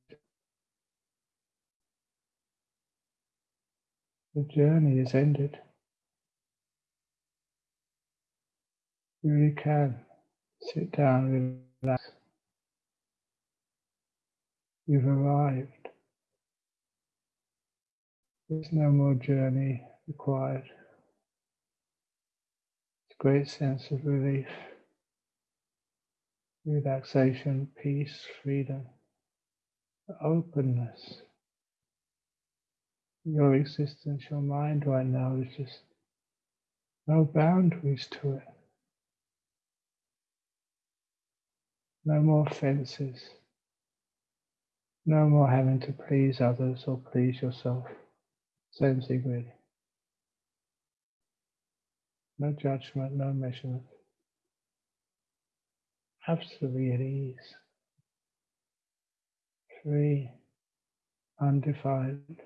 The journey is ended. You really can sit down, relax. You've arrived. There's no more journey required. It's a great sense of relief, relaxation, peace, freedom, openness your existence, your mind right now is just no boundaries to it. No more fences. No more having to please others or please yourself. Sensing really. No judgment, no measurement. Absolutely at ease. Free, undefined.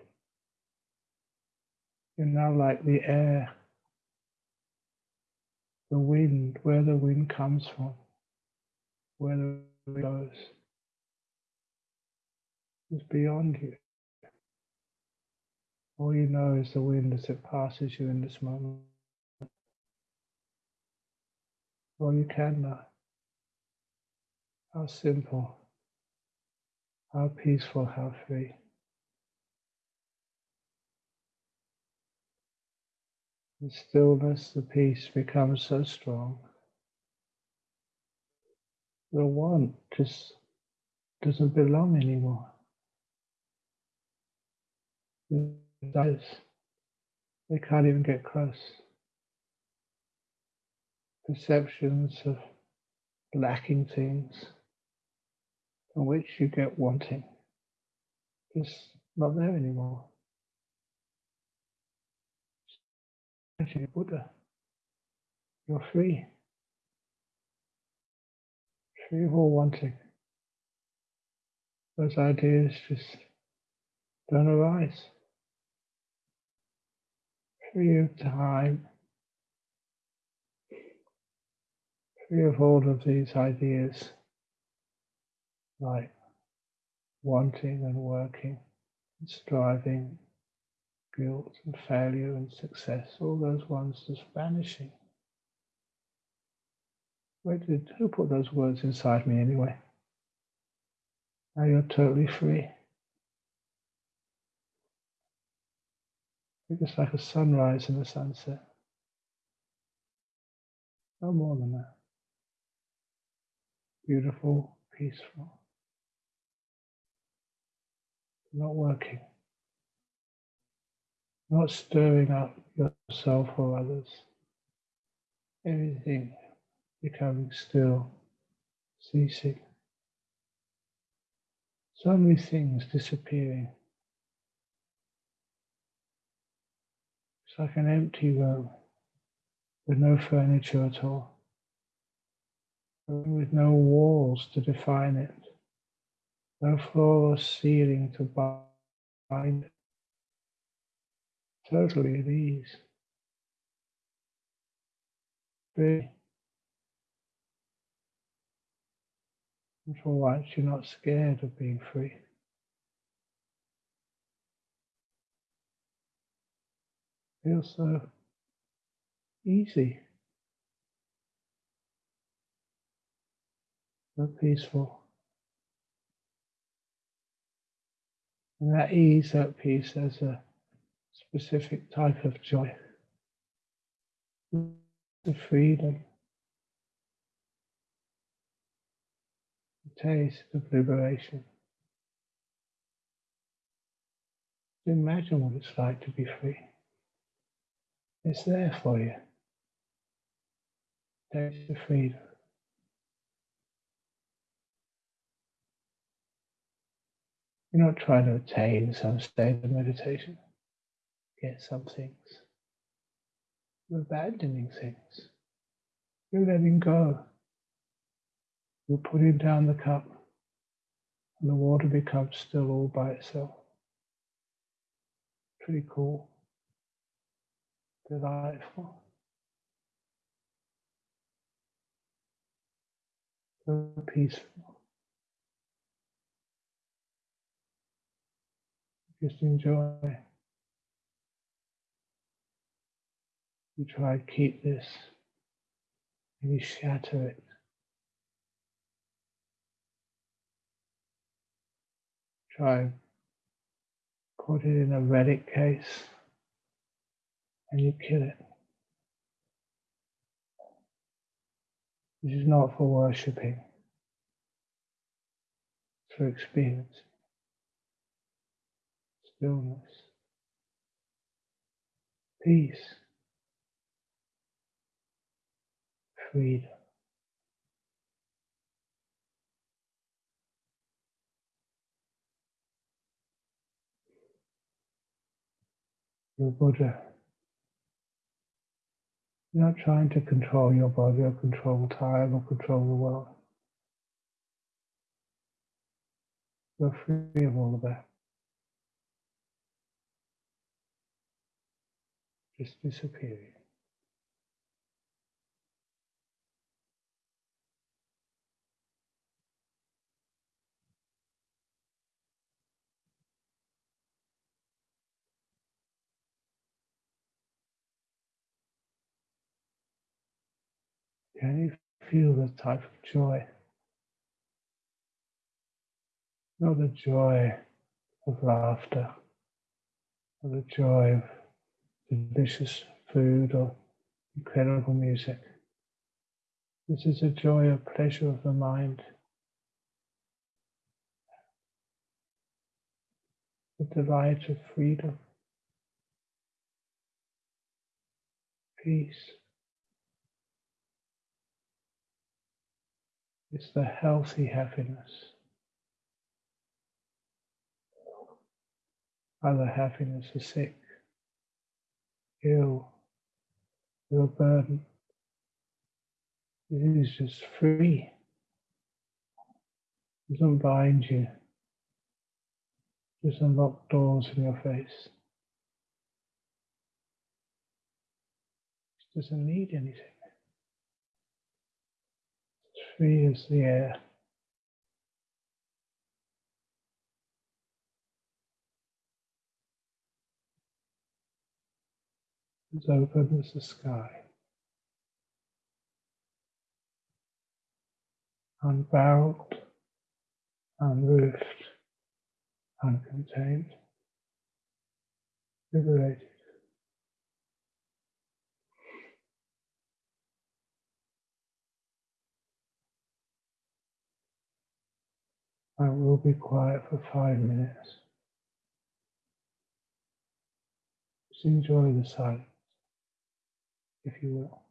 You're now like the air, the wind, where the wind comes from, where the wind goes, is beyond you. All you know is the wind as it passes you in this moment. All you can know. How simple, how peaceful, how free. The stillness, the peace becomes so strong. The want just doesn't belong anymore. They can't even get close. Perceptions of lacking things from which you get wanting, just not there anymore. Actually, Buddha, you're free. Free of all wanting. Those ideas just don't arise. Free of time. Free of all of these ideas like wanting and working and striving guilt and failure and success, all those ones just vanishing. Where did who put those words inside me anyway? Now you're totally free. Just like a sunrise and a sunset. No more than that. Beautiful, peaceful. Not working not stirring up yourself or others. Everything becoming still, ceasing. So many things disappearing. It's like an empty room with no furniture at all, with no walls to define it, no floor or ceiling to bind it totally at ease. Free. And for once, you're not scared of being free. Feels so easy, so peaceful. And that ease, that peace, there's a specific type of joy, the freedom, the taste of liberation. Imagine what it's like to be free. It's there for you. Taste the freedom. You're not trying to attain some state of meditation, some things. You're abandoning things. You're letting go. You're putting down the cup, and the water becomes still all by itself. Pretty cool. Delightful. So peaceful. Just enjoy. You try to keep this and you shatter it. Try put it in a relic case and you kill it. This is not for worshipping, it's for experience. Stillness, peace, freedom. Your Buddha. You're not trying to control your body or control time or control the world. You're free of all of that. Just disappearing. Can you feel the type of joy? Not the joy of laughter, or the joy of delicious food or incredible music. This is a joy of pleasure of the mind. The delight of freedom, peace. It's the healthy happiness. Other happiness is sick, ill, your burden. It is just free. It doesn't bind you. It doesn't lock doors in your face. It doesn't need anything free as the air. As open as the sky. Unbarreled, unroofed, uncontained, liberated. I will be quiet for five minutes. Just enjoy the silence, if you will.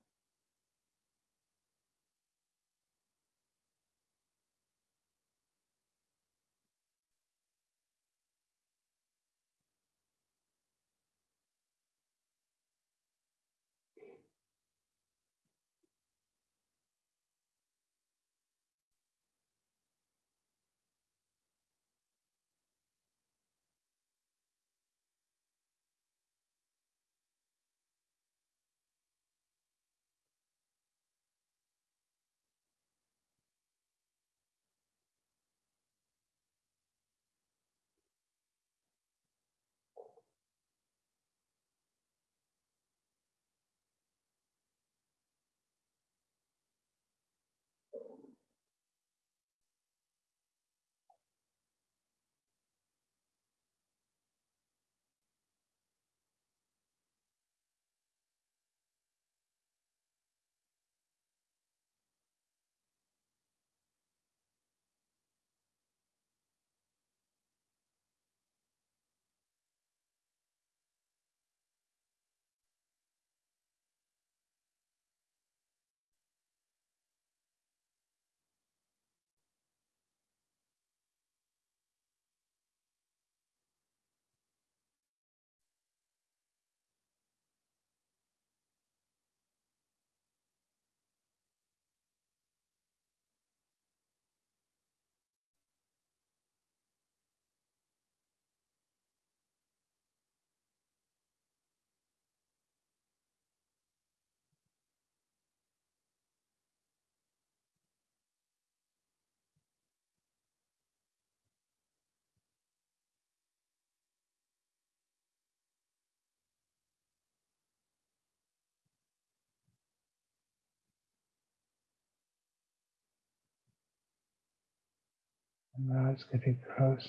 Now it's getting close.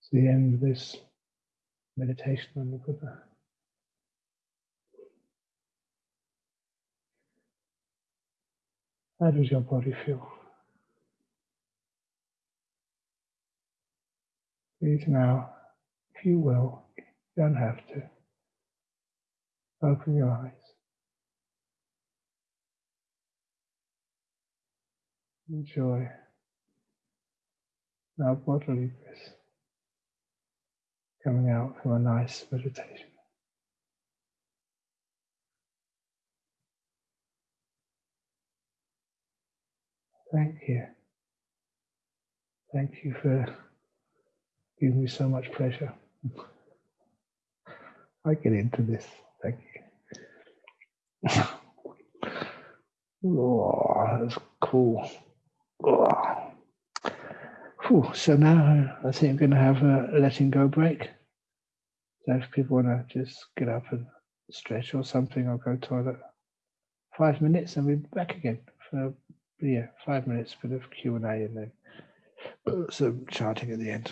It's the end of this meditation on the Buddha. How does your body feel? Please now, if you will, you don't have to, open your eyes. Enjoy now bodily bliss coming out from a nice meditation. Thank you. Thank you for giving me so much pleasure. [LAUGHS] I get into this. Thank you. [LAUGHS] oh, that's cool. Whew. So now uh, I think I'm going to have uh, a letting go break. So if people want to just get up and stretch or something, I'll go toilet. Five minutes and we'll be back again for yeah, five minutes, bit of Q and A, and then [CLEARS THROAT] some chanting at the end.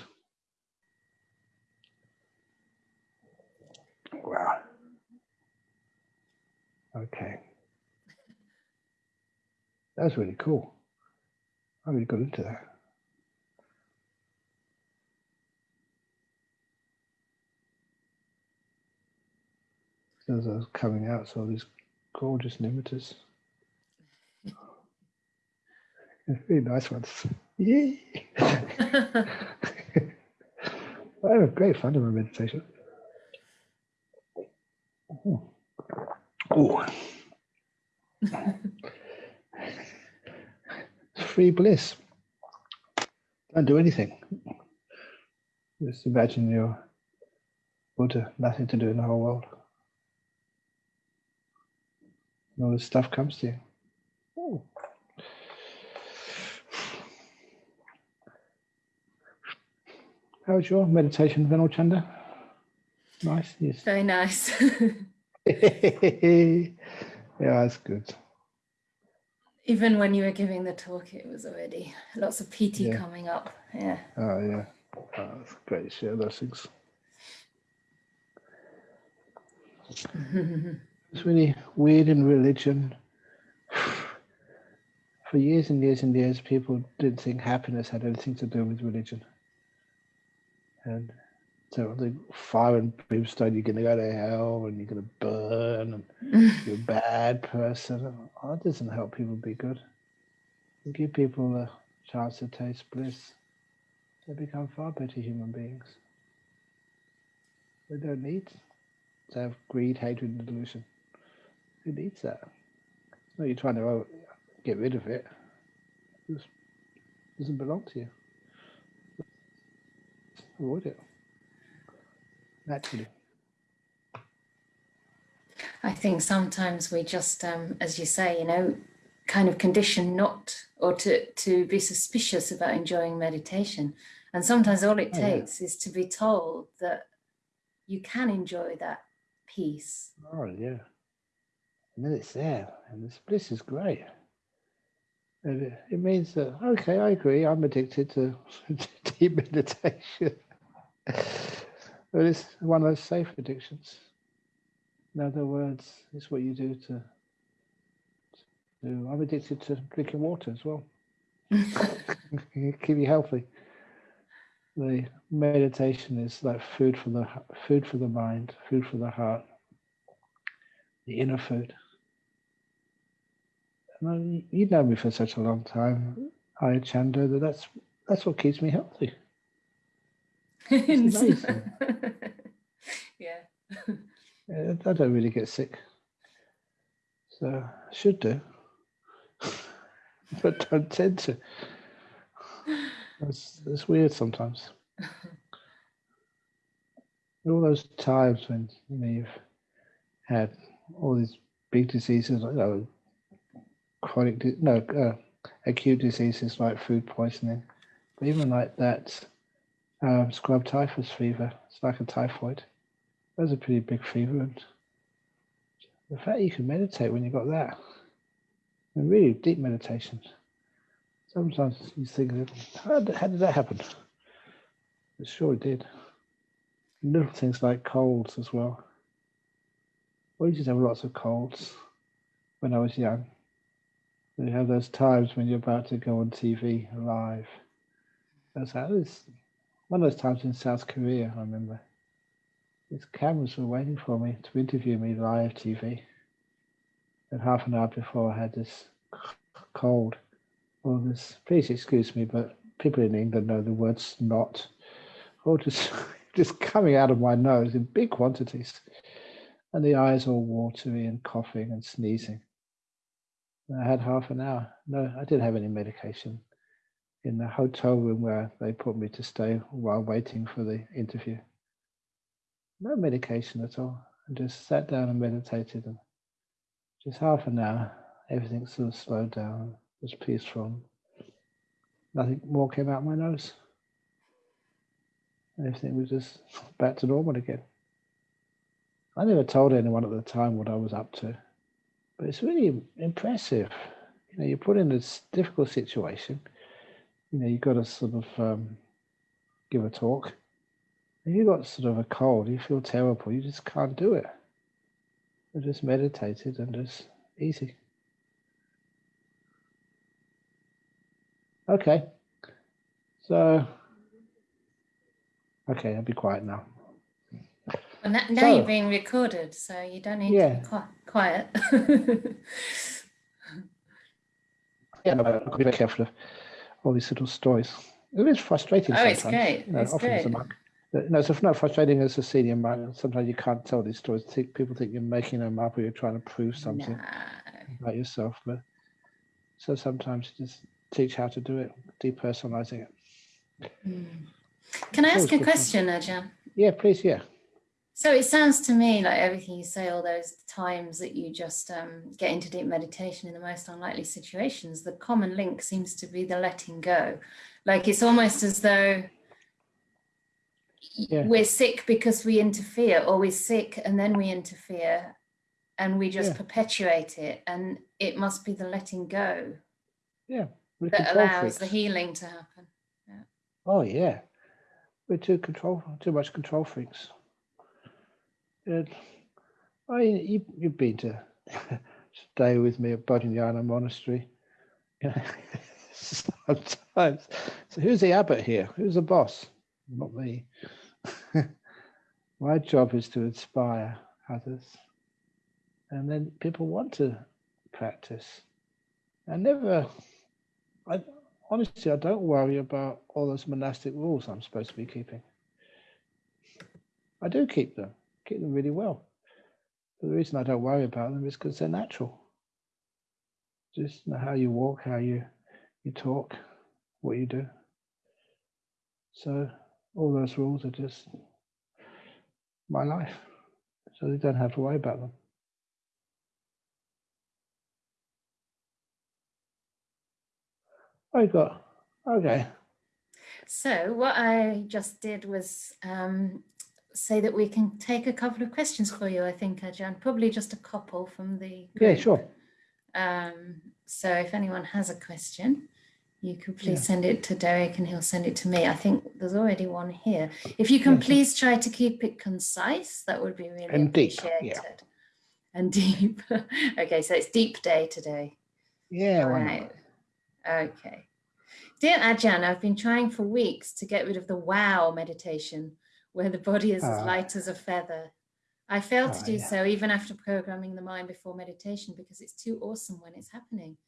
Wow. Okay. That was really cool. I really got into that. As I was coming out, saw these gorgeous nimittas. Very [LAUGHS] nice ones. Yeah. [LAUGHS] I have great fun in my meditation. Oh. [LAUGHS] Free bliss. Don't do anything. Just imagine you're Buddha, nothing to do in the whole world. And all this stuff comes to you. Oh. How was your meditation, Venerable Chanda? Nice, yes. Very nice. [LAUGHS] [LAUGHS] yeah, that's good. Even when you were giving the talk, it was already lots of piti yeah. coming up. Yeah. Oh, yeah. Oh, that's great. Share those things. [LAUGHS] it's really weird in religion. [SIGHS] For years and years and years, people didn't think happiness had anything to do with religion. And so the fire and brimstone, you're going to go to hell and you're going to burn and [LAUGHS] you're a bad person. Oh, that doesn't help people be good. You give people a chance to taste bliss, they become far better human beings. They don't need to have greed, hatred, and delusion. Who needs that? No, you're trying to oh, get rid of it. It doesn't belong to you. Avoid it I think sometimes we just, um, as you say, you know, kind of condition not or to, to be suspicious about enjoying meditation. And sometimes all it takes oh, yeah. is to be told that you can enjoy that peace. Oh, yeah. And then it's there, and this bliss is great. And it, it means that, okay, I agree, I'm addicted to [LAUGHS] deep meditation. [LAUGHS] But it's one of those safe addictions. In other words, it's what you do to, to I'm addicted to drinking water as well. [LAUGHS] Keep you healthy. The meditation is like food for the food for the mind, food for the heart, the inner food. And you know me for such a long time, Ayya Chanda, that that's that's what keeps me healthy. [LAUGHS] yeah. [LAUGHS] yeah. I don't really get sick. So I should do. [LAUGHS] but don't tend to. It's, it's weird sometimes. [LAUGHS] all those times when you know you've had all these big diseases, you know, chronic, no, uh, acute diseases like food poisoning, but even like that, um, scrub typhus fever. It's like a typhoid. That's a pretty big fever. And the fact you can meditate when you've got that, and really deep meditation, sometimes you think, how did, how did that happen? It sure did. Little things like colds as well. We used to have lots of colds when I was young. You have those times when you're about to go on TV live. That's how was one of those times in South Korea, I remember. These cameras were waiting for me to interview me live TV. And half an hour before I had this cold or this, please excuse me, but people in England know the word snot, or just, [LAUGHS] just coming out of my nose in big quantities. And the eyes all watery and coughing and sneezing. I had half an hour. No, I didn't have any medication in the hotel room where they put me to stay while waiting for the interview. No medication at all. I just sat down and meditated and just half an hour, everything sort of slowed down, was peaceful. Nothing more came out my nose. Everything was just back to normal again. I never told anyone at the time what I was up to, but it's really impressive. You know, you're put in this difficult situation you know, you've got to sort of um, give a talk. If you've got sort of a cold, you feel terrible, you just can't do it. You just meditated and just easy. Okay. So, okay, I'll be quiet now. Well, now, now so, you're being recorded, so you don't need yeah. to be quiet. [LAUGHS] yeah, no, I've got to be careful of all these little stories. It is frustrating. Oh, sometimes. it's great. It's great. Uh, no, it's not frustrating as a senior monk. Sometimes you can't tell these stories. People think you're making them up or you're trying to prove something no. about yourself. But so sometimes you just teach how to do it, depersonalizing it. Mm. Can I ask a question, Ajahn? Yeah, please. Yeah. So it sounds to me like everything you say, all those times that you just um, get into deep meditation in the most unlikely situations, the common link seems to be the letting go. Like it's almost as though yeah. we're sick because we interfere, or we're sick and then we interfere and we just yeah. perpetuate it. And it must be the letting go yeah, that allows the healing to happen. Yeah. Oh, yeah. We're too control, too much control freaks. Good. I you, you've been to [LAUGHS] stay with me at Bodhinyana Monastery. [LAUGHS] Sometimes. So who's the abbot here? Who's the boss? Not me. [LAUGHS] My job is to inspire others. And then people want to practice. I never, I honestly, I don't worry about all those monastic rules I'm supposed to be keeping. I do keep them keep them really well. But the reason I don't worry about them is because they're natural. Just how you walk, how you you talk, what you do. So all those rules are just my life. So you don't have to worry about them. I got okay. So what I just did was um, say that we can take a couple of questions for you, I think, Ajahn, probably just a couple from the group. Yeah, sure. Um, so if anyone has a question, you could please yeah. send it to Derek and he'll send it to me. I think there's already one here. If you can yeah. please try to keep it concise, that would be really and appreciated. Deep, yeah. And deep. [LAUGHS] okay, so it's deep day today. Yeah. Right. Okay. Dear Ajahn, I've been trying for weeks to get rid of the wow meditation where the body is as ah. light as a feather. I failed to ah, do yeah. so even after programming the mind before meditation because it's too awesome when it's happening.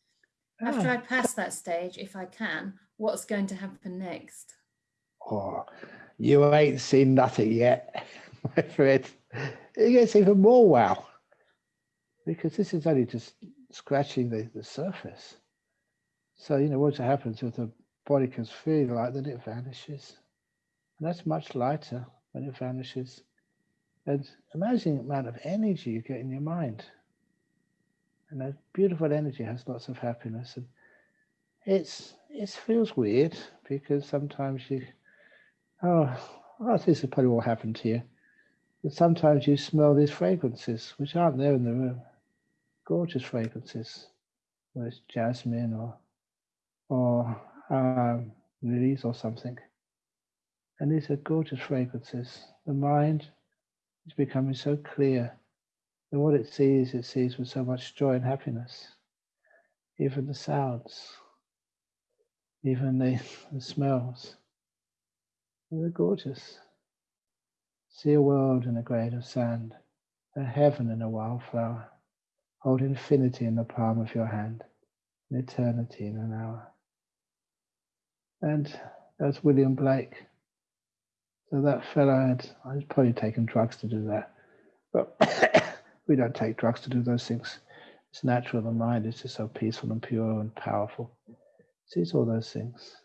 After ah. I pass that stage, if I can, what's going to happen next? Oh, you ain't seen nothing yet, [LAUGHS] my friend. It gets even more wow. Because this is only just scratching the, the surface. So, you know, what happens if the body can feel like then it vanishes. And that's much lighter when it vanishes. It's amazing amount of energy you get in your mind. And that beautiful energy has lots of happiness. And it's it feels weird because sometimes you oh, oh this is probably what happened to you. But sometimes you smell these fragrances which aren't there in the room. Gorgeous fragrances, whether it's jasmine or or um, lilies or something. And these are gorgeous fragrances. The mind is becoming so clear that what it sees, it sees with so much joy and happiness. Even the sounds, even the, [LAUGHS] the smells. They're gorgeous. See a world in a grain of sand, a heaven in a wildflower. Hold infinity in the palm of your hand, and eternity in an hour. And that's William Blake. So that fellow had, I was probably taken drugs to do that. But we don't take drugs to do those things. It's natural. The mind is just so peaceful and pure and powerful. sees all those things.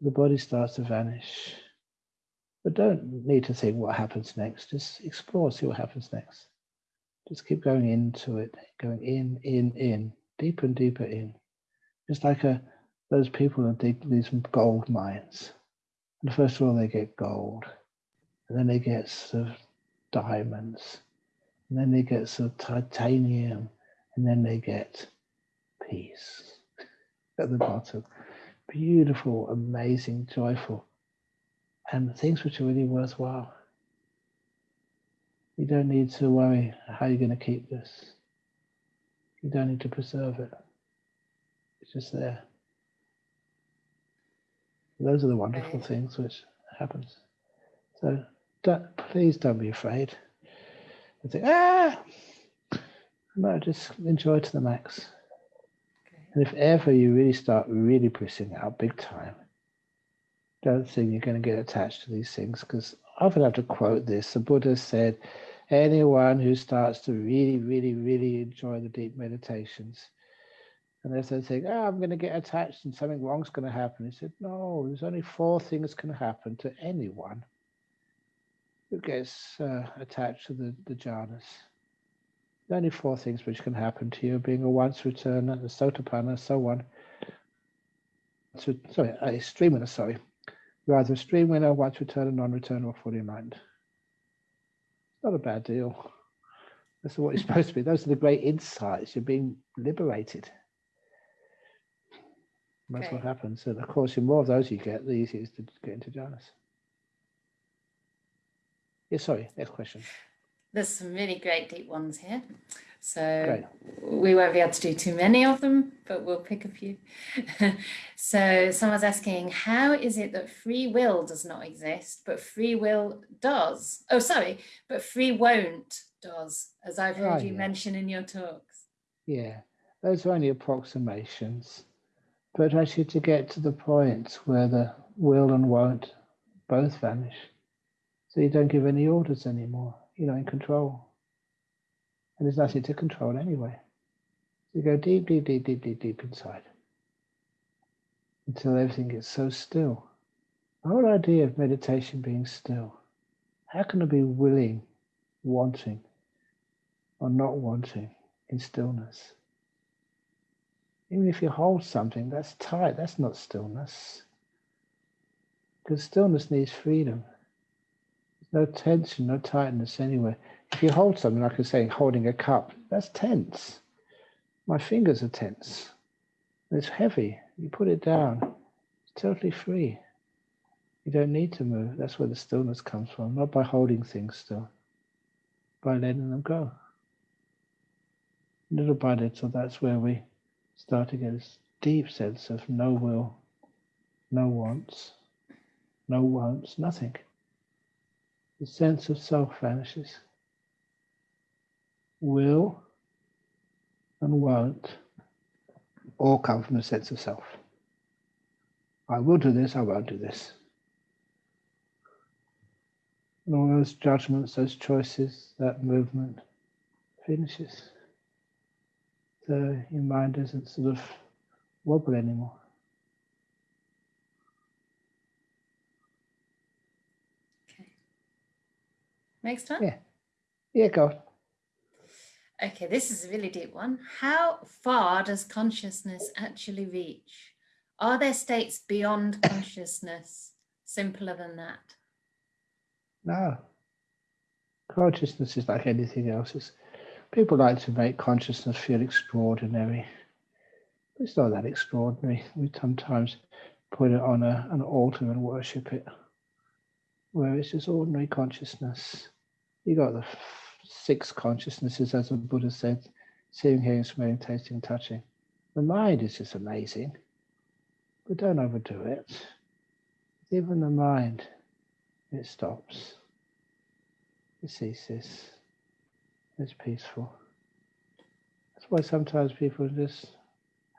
The body starts to vanish. But don't need to think what happens next. Just explore, see what happens next. Just keep going into it, going in, in, in, deeper and deeper in. Just like a, those people that dig these gold mines. And first of all, they get gold, and then they get sort of diamonds, and then they get some titanium, and then they get peace at the bottom. Beautiful, amazing, joyful, and things which are really worthwhile. You don't need to worry how you're going to keep this. You don't need to preserve it. It's just there. Those are the wonderful things which happens. So don't, please don't be afraid. And think, ah, no, just enjoy to the max. Okay. And if ever you really start really pushing out big time, don't think you're going to get attached to these things because I often have to quote this. The Buddha said, anyone who starts to really, really, really enjoy the deep meditations, and if they think, oh, I'm going to get attached and something wrong's going to happen, he said, no, there's only four things can happen to anyone who gets uh, attached to the, the jhanas. There only four things which can happen to you, being a once returner, a sotapanna, so on. So, sorry, a stream winner, sorry. You're either a stream winner, once returner, non-returner, or fully enlightened It's not a bad deal. That's what you're supposed to be. [LAUGHS] Those are the great insights. You're being liberated. That's okay. what happens. And of course, the more of those you get, the easier it is to get into jhanas. Yeah, sorry, next question. There's some really great deep ones here. So Great. we won't be able to do too many of them, but we'll pick a few. [LAUGHS] so someone's asking, how is it that free will does not exist, but free will does? Oh, sorry, but free won't does, as I've heard oh, you yeah. mention in your talks. Yeah, those are only approximations. But actually to get to the point where the will and won't both vanish. So you don't give any orders anymore, you know, in control. And there's nothing to control anyway. So you go deep, deep, deep, deep, deep, deep inside until everything gets so still. The whole idea of meditation being still. How can I be willing, wanting, or not wanting in stillness? Even if you hold something, that's tight, that's not stillness. Because stillness needs freedom. No tension, no tightness anywhere. If you hold something, like I was saying, holding a cup, that's tense. My fingers are tense. It's heavy. You put it down, it's totally free. You don't need to move. That's where the stillness comes from, not by holding things still, by letting them go. Little by little, that's where we start to get this deep sense of no will, no wants, no wants, nothing. The sense of self vanishes will and won't all come from a sense of self. I will do this, I won't do this. And all those judgments, those choices, that movement finishes. So your mind doesn't sort of wobble anymore. Next time? Yeah. Yeah, go. Okay, this is a really deep one. How far does consciousness actually reach? Are there states beyond [COUGHS] consciousness simpler than that? No. Consciousness is like anything else. It's, people like to make consciousness feel extraordinary. It's not that extraordinary. We sometimes put it on a, an altar and worship it, where it's just ordinary consciousness. You got the six consciousnesses, as the Buddha said, seeing, hearing, smelling, tasting, touching. The mind is just amazing, but don't overdo it. Even the mind, it stops. It ceases. It's peaceful. That's why sometimes people just,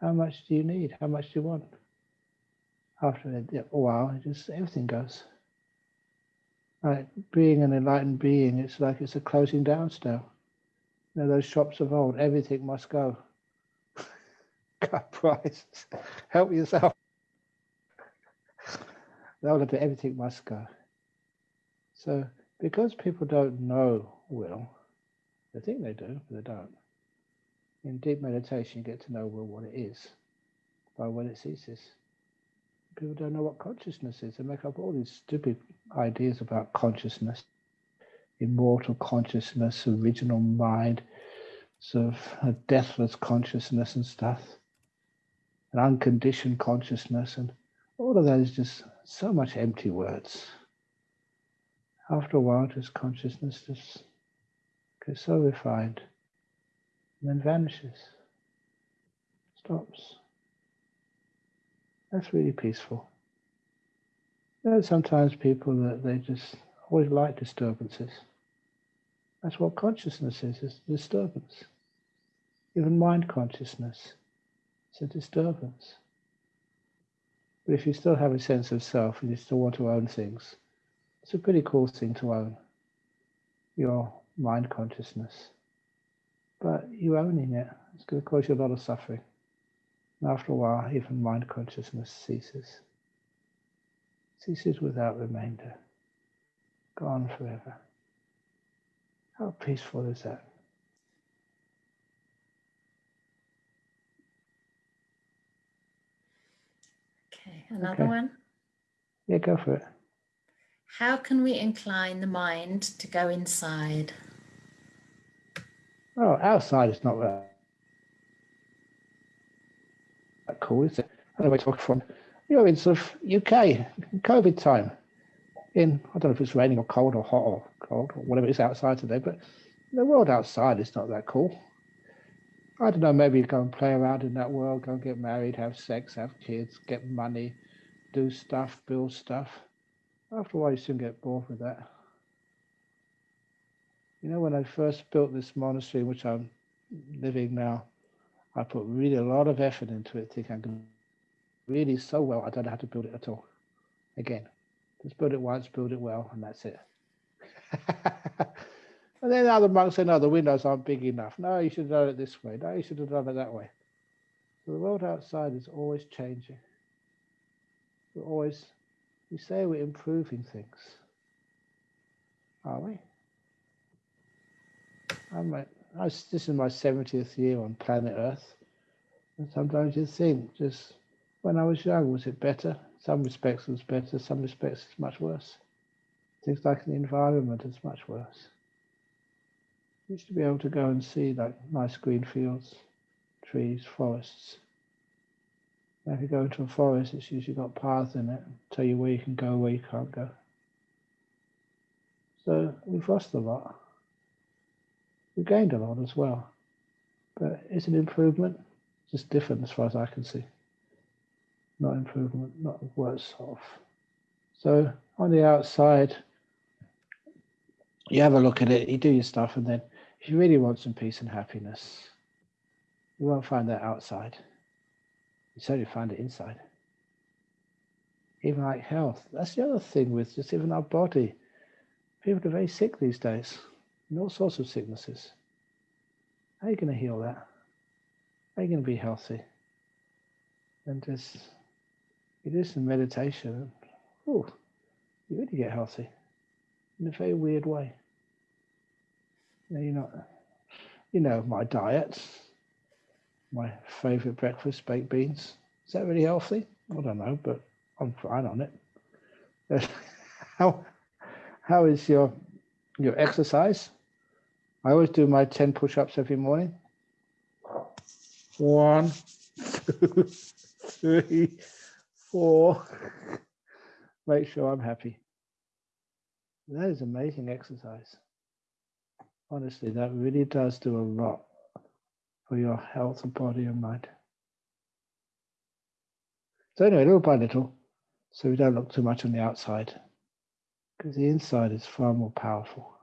how much do you need? How much do you want? After a while, it just everything goes. Like being an enlightened being, it's like it's a closing down still. You know, those shops of old, everything must go. [LAUGHS] Cut prices, Help yourself. They'll bit everything must go. So because people don't know will, they think they do, but they don't. In deep meditation, you get to know will what it is by when it ceases. People don't know what consciousness is. They make up all these stupid ideas about consciousness, immortal consciousness, original mind, sort of deathless consciousness and stuff, an unconditioned consciousness, and all of that is just so much empty words. After a while, just consciousness just gets so refined and then vanishes, stops. That's really peaceful. There are sometimes people that they just always like disturbances. That's what consciousness is, is disturbance. Even mind consciousness, it's a disturbance. But if you still have a sense of self and you still want to own things, it's a pretty cool thing to own, your mind consciousness. But you owning it, it's going to cause you a lot of suffering. And after a while, even mind consciousness ceases. Ceases without remainder. Gone forever. How peaceful is that? Okay, another okay. one? Yeah, go for it. How can we incline the mind to go inside? Oh, outside is not that, cool, is it? To talk from. You know, in sort of UK, COVID time, in, I don't know if it's raining or cold or hot or cold or whatever it is outside today, but the world outside is not that cool. I don't know, maybe go and play around in that world, go and get married, have sex, have kids, get money, do stuff, build stuff. After a while, you soon get bored with that. You know, when I first built this monastery, in which I'm living now, I put really a lot of effort into it, thinking I can really so well, I don't have to build it at all. Again, just build it once, build it well, and that's it. [LAUGHS] and then other monks say, no, the windows aren't big enough. No, you should have done it this way. No, you should have done it that way. So the world outside is always changing. We're always we say we're improving things. Are we? I'm I was, this is my 70th year on planet Earth. And sometimes you think, just when I was young, was it better? Some respects it was better, some respects it's much worse. Things like the environment is much worse. used to be able to go and see like nice green fields, trees, forests. Now, if you go into a forest, it's usually got paths in it, tell you where you can go, where you can't go. So we've lost a lot. We've gained a lot as well. But it's an improvement, It's just different as far as I can see. Not improvement, not worse off. So on the outside, you have a look at it, you do your stuff, and then if you really want some peace and happiness, you won't find that outside. You certainly find it inside. Even like health. That's the other thing with just even our body. People are very sick these days, and all sorts of sicknesses. How are you going to heal that? How are you going to be healthy? And just you do some meditation, oh, you really get healthy in a very weird way. You know, you're not, you know, my diet, my favorite breakfast, baked beans. Is that really healthy? I don't know, but I'm fine on it. [LAUGHS] how how is your your exercise? I always do my 10 push-ups every morning. One, two, [LAUGHS] three, four. Make sure I'm happy. That is amazing exercise. Honestly, that really does do a lot for your health and body and mind. So anyway, little by little, so we don't look too much on the outside, because the inside is far more powerful.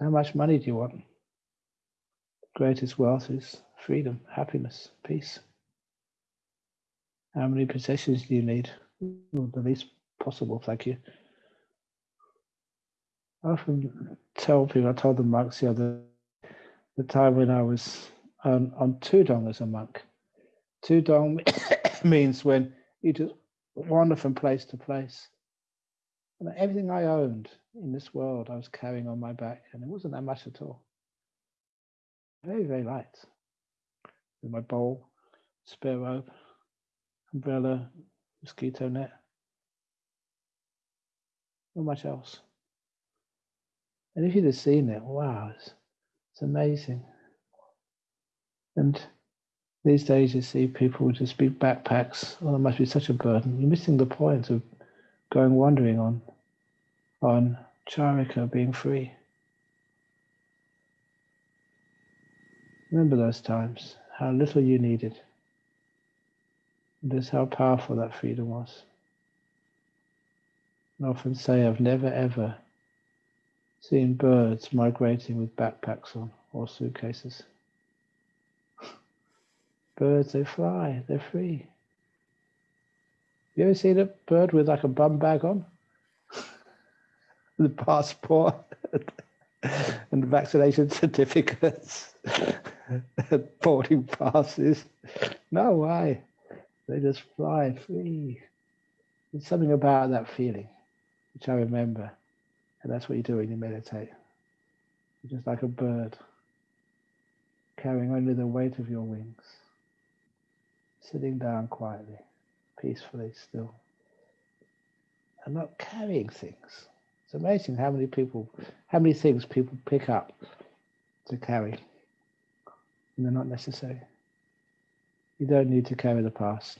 How much money do you want? Greatest wealth is freedom, happiness, peace. How many possessions do you need? Well, the least possible, thank you. I often tell people, I told the monks the other the time when I was on, on Tudong as a monk. Tudong [COUGHS] means when you just wander from place to place. And everything I owned in this world, I was carrying on my back, and it wasn't that much at all. Very, very light. With my bowl, spare rope, umbrella, mosquito net. Not much else. And if you'd have seen it, wow, it's, it's amazing. And these days you see people with just big backpacks. Oh, it must be such a burden. You're missing the point of going wandering on on Charika being free. Remember those times, how little you needed. Just how powerful that freedom was. I often say I've never ever seen birds migrating with backpacks on or suitcases. Birds, they fly, they're free. You ever seen a bird with like a bum bag on? [LAUGHS] the passport [LAUGHS] and vaccination certificates, [LAUGHS] boarding passes. No way. They just fly free. There's something about that feeling, which I remember. And that's what you do when you meditate. You're just like a bird, carrying only the weight of your wings, sitting down quietly, peacefully still, and not carrying things. It's amazing how many people, how many things people pick up to carry, and they're not necessary. You don't need to carry the past.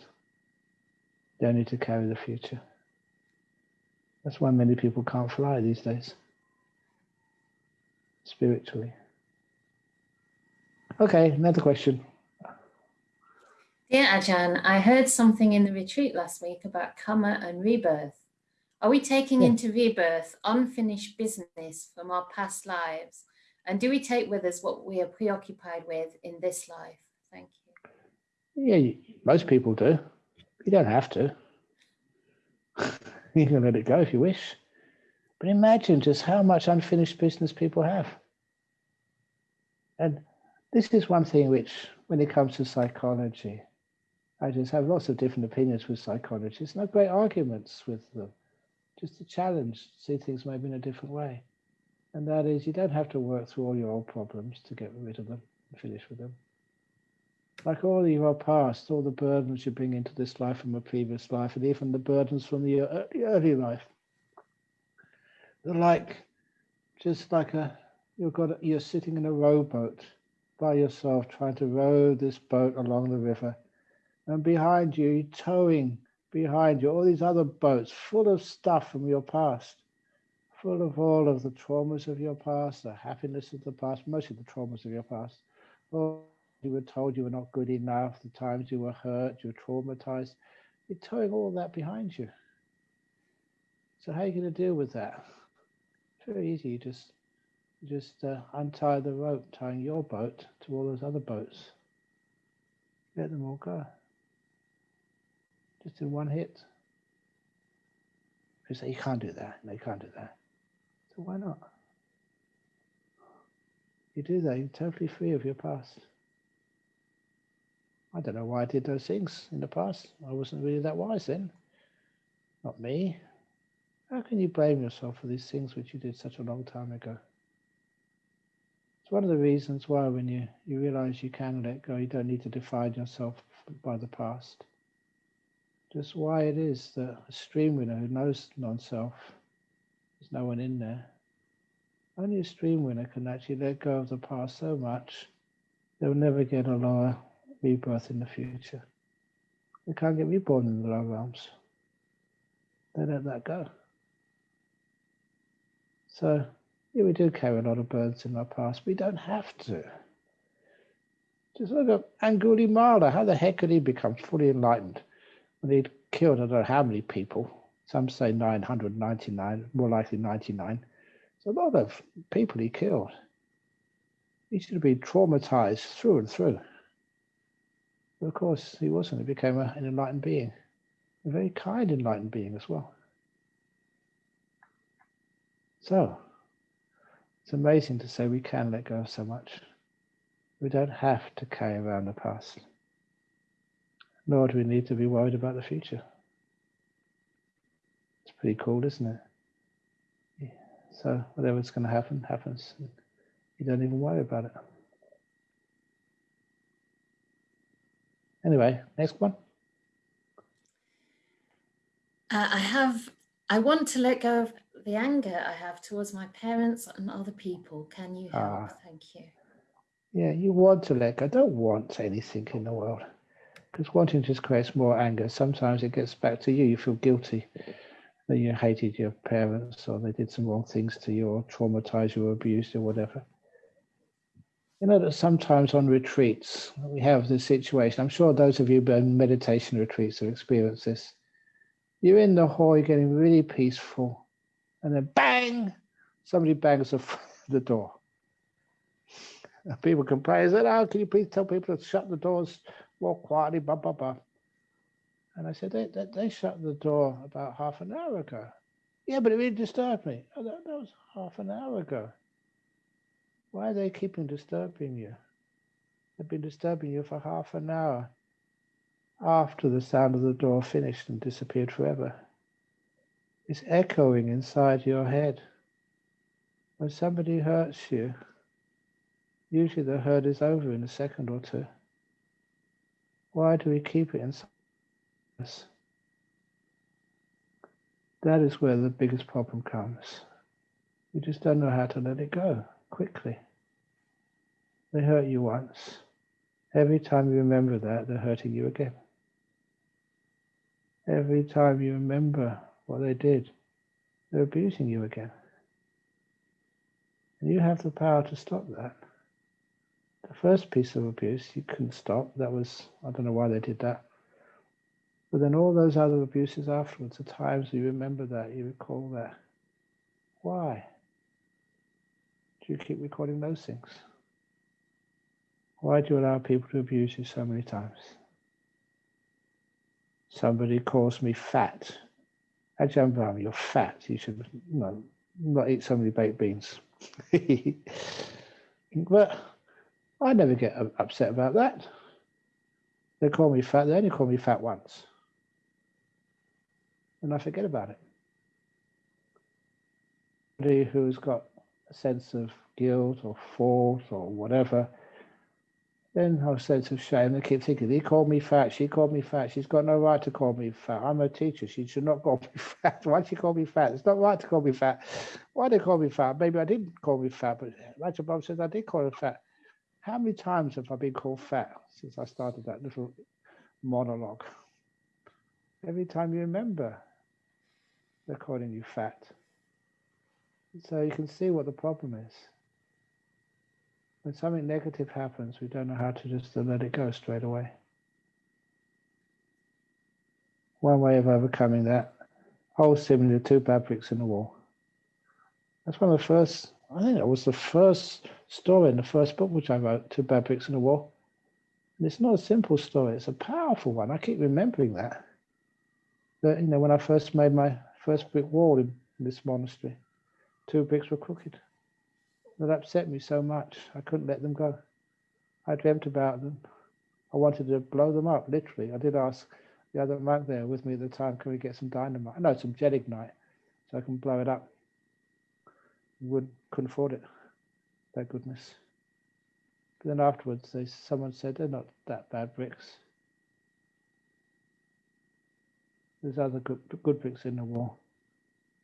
You don't need to carry the future. That's why many people can't fly these days, spiritually. Okay, another question. Dear Ajahn, I heard something in the retreat last week about karma and rebirth. Are we taking yeah. into rebirth unfinished business from our past lives? And do we take with us what we are preoccupied with in this life? Thank you. Yeah, most people do. You don't have to. [LAUGHS] you can let it go if you wish. But imagine just how much unfinished business people have. And this is one thing which, when it comes to psychology, I just have lots of different opinions with psychologists, no great arguments with them just a challenge, see things maybe in a different way. And that is, you don't have to work through all your old problems to get rid of them and finish with them. Like all your past, all the burdens you bring into this life from a previous life, and even the burdens from the early, early life. They're like, just like a, you've got, you're sitting in a rowboat by yourself, trying to row this boat along the river. And behind you, you're towing behind you, all these other boats full of stuff from your past, full of all of the traumas of your past, the happiness of the past, mostly the traumas of your past. Oh, you were told you were not good enough, the times you were hurt, you were traumatized. You're towing all that behind you. So how are you going to deal with that? It's very easy. You just you just uh, untie the rope tying your boat to all those other boats. Let them all go just in one hit. You say, you can't do that. No, you can't do that. So why not? You do that, you're totally free of your past. I don't know why I did those things in the past. I wasn't really that wise then. Not me. How can you blame yourself for these things which you did such a long time ago? It's one of the reasons why when you, you realize you can let go, you don't need to define yourself by the past just why it is that a stream winner who knows non-self, there's no one in there. Only a stream winner can actually let go of the past so much They'll never get a lower rebirth in the future. They can't get reborn in the lower realms. They let that go. So, yeah, we do carry a lot of burdens in our past. We don't have to. Just look at Angulimala. How the heck could he become fully enlightened he'd killed I don't know how many people? Some say 999, more likely 99. It's a lot of people he killed. He should have been traumatized through and through. But of course, he wasn't. He became an enlightened being, a very kind enlightened being as well. So, it's amazing to say we can let go of so much. We don't have to carry around the past, nor do we need to be worried about the future. It's pretty cool, isn't it? Yeah. So whatever's going to happen, happens. You don't even worry about it. Anyway, next one. Uh, I have, I want to let go of the anger I have towards my parents and other people. Can you help? Ah. Thank you. Yeah, you want to let go. I don't want anything in the world because wanting just creates more anger. Sometimes it gets back to you. You feel guilty that you hated your parents or they did some wrong things to you or traumatized you or abused you or whatever. You know that sometimes on retreats we have this situation. I'm sure those of you who've been meditation retreats have experienced this. You're in the hall, you're getting really peaceful, and then bang, somebody bangs the, [LAUGHS] door people complain, said, oh, can you please tell people to shut the doors more quietly, blah, blah, blah. And I said, they, they, they shut the door about half an hour ago. Yeah, but it really disturbed me. Oh, that, that was half an hour ago. Why are they keeping disturbing you? They've been disturbing you for half an hour after the sound of the door finished and disappeared forever. It's echoing inside your head. When somebody hurts you, Usually the hurt is over in a second or two. Why do we keep it in us? That is where the biggest problem comes. We just don't know how to let it go quickly. They hurt you once. Every time you remember that, they're hurting you again. Every time you remember what they did, they're abusing you again. And you have the power to stop that. The first piece of abuse you couldn't stop. That was, I don't know why they did that. But then all those other abuses afterwards, the times you remember that, you recall that. Why? Do you keep recording those things? Why do you allow people to abuse you so many times? Somebody calls me fat. Ajahn you're fat. You should no, not eat so many baked beans. [LAUGHS] but I never get upset about that. They call me fat. They only call me fat once. And I forget about it. Somebody who's got a sense of guilt or fault or whatever, then a sense of shame. They keep thinking, he called me fat, she called me fat, she's got no right to call me fat. I'm a teacher, she should not call [LAUGHS] me fat. Why she call me fat? It's not right to call me fat. Why they call me fat? Maybe I didn't call me fat, but Rajah Bob says I did call her fat. How many times have I been called fat since I started that little monologue? Every time you remember, they're calling you fat. So you can see what the problem is. When something negative happens, we don't know how to just let it go straight away. One way of overcoming that, hold similar to two bad bricks in the wall. That's one of the first I think that was the first story in the first book which I wrote, Two Bad Bricks in a Wall. And it's not a simple story, it's a powerful one. I keep remembering that. That, you know, when I first made my first brick wall in, this monastery, two bricks were crooked. That upset me so much, I couldn't let them go. I dreamt about them. I wanted to blow them up, literally. I did ask the other monk there with me at the time, can we get some dynamite? No, some gelignite, so I can blow it up would couldn't afford it. Thank goodness. But then afterwards, they someone said they're not that bad bricks. There's other good, good bricks in the wall.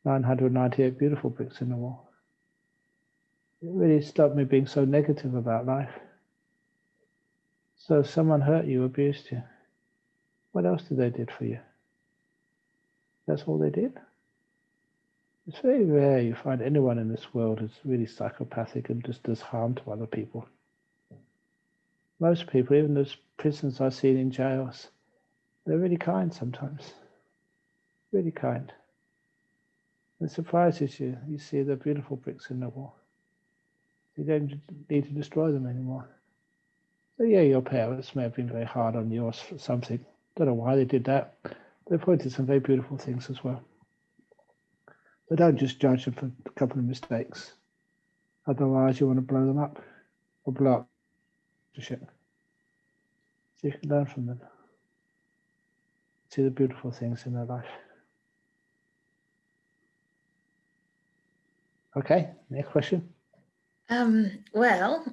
998 beautiful bricks in the wall. It really stopped me being so negative about life. So if someone hurt you, abused you, what else did they did for you? That's all they did? It's very rare you find anyone in this world who's really psychopathic and just does harm to other people. Most people, even those prisoners I've seen in jails, they're really kind sometimes. Really kind. It surprises you. You see the beautiful bricks in the wall. You don't need to destroy them anymore. So yeah, your parents may have been very hard on yours for something. Don't know why they did that. They pointed some very beautiful things as well. But don't just judge them for a couple of mistakes. Otherwise, you want to blow them up or blow up the ship. So you can learn from them. See the beautiful things in their life. Okay, next question. Um, well,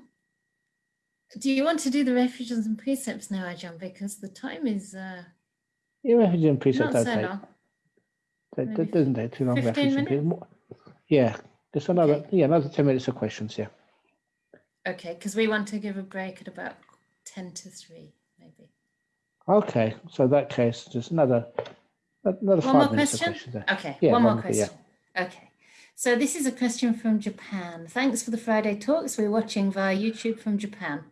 do you want to do the refuges and precepts now, Ajahn? Because the time is uh, Yeah, refuge and precepts. not so long. That, that doesn't take too long. 15 refuge and minutes? Yeah, just another Okay. yeah, another ten minutes of questions. Yeah. Okay, because we want to give a break at about 10 to 3, maybe. Okay, so that case, just another another One five more minutes question? of questions there. Okay, Yeah, one more one more, yeah. question. Okay. So this is a question from Japan. Thanks for the Friday talks. We're watching via YouTube from Japan.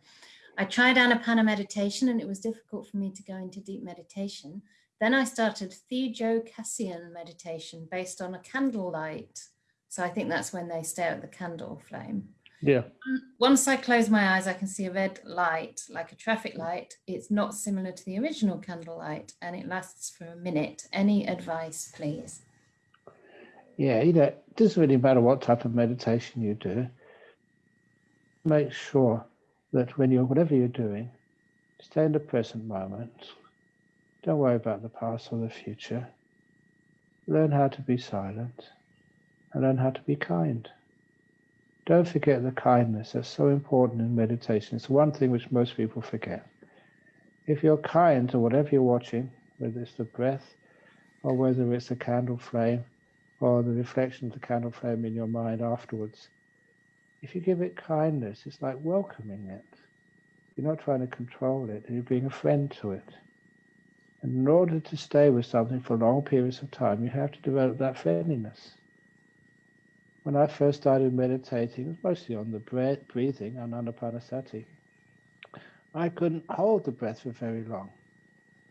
I tried Anapana meditation and it was difficult for me to go into deep meditation. Then I started Tejo Kasina meditation based on a candlelight. So I think that's when they stare at the candle flame. Yeah. Um, once I close my eyes, I can see a red light, like a traffic light. It's not similar to the original candlelight and it lasts for a minute. Any advice, please? Yeah, you know, it doesn't really matter what type of meditation you do. Make sure that when you're whatever you're doing, stay in the present moment. Don't worry about the past or the future. Learn how to be silent and learn how to be kind. Don't forget the kindness. That's so important in meditation. It's one thing which most people forget. If you're kind to whatever you're watching, whether it's the breath or whether it's the candle flame, or the reflection of the candle flame in your mind afterwards. If you give it kindness, it's like welcoming it. You're not trying to control it, you're being a friend to it. And in order to stay with something for long periods of time, you have to develop that friendliness. When I first started meditating, it was mostly on the breath, breathing and anapanasati. I couldn't hold the breath for very long.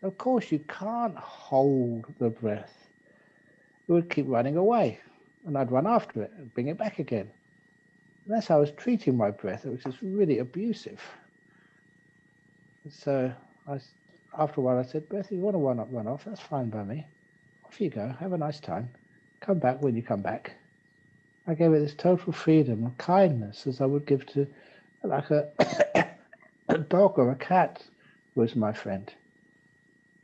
Of course, you can't hold the breath it would keep running away. And I'd run after it and bring it back again. And that's how I was treating my breath, which was just really abusive. So I, after a while, I said, Breath, you want to run up, run off, that's fine by me. Off you go, have a nice time. Come back when you come back. I gave it this total freedom and kindness as I would give to like a, [COUGHS] a dog or a cat was my friend.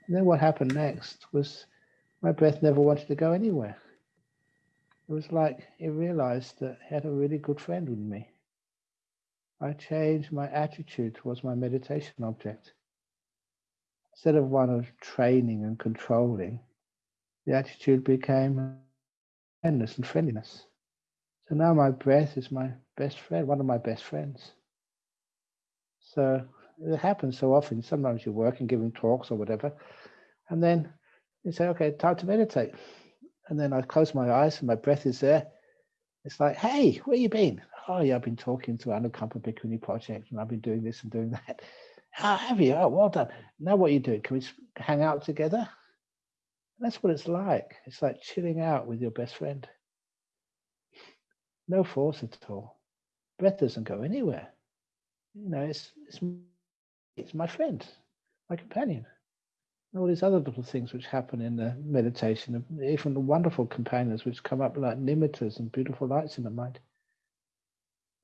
And then what happened next was my breath never wanted to go anywhere. It was like it realized that it had a really good friend with me. I changed my attitude towards my meditation object. Instead of one of training and controlling, the attitude became kindness and friendliness. So now my breath is my best friend, one of my best friends. So it happens so often. Sometimes you're working, giving talks or whatever, and then you say, okay, time to meditate. And then I close my eyes and my breath is there. It's like, hey, where you been? Oh, yeah, I've been talking to Anukampa Bhikkhuni project and I've been doing this and doing [LAUGHS] that. How have you? Oh, well done. Now what are you doing? Can we hang out together? That's what it's like. It's like chilling out with your best friend. No force at all. Breath doesn't go anywhere. You know, it's it's it's my friend, my companion and all these other little things which happen in the meditation, even the wonderful companions which come up like nimittas and beautiful lights in the mind.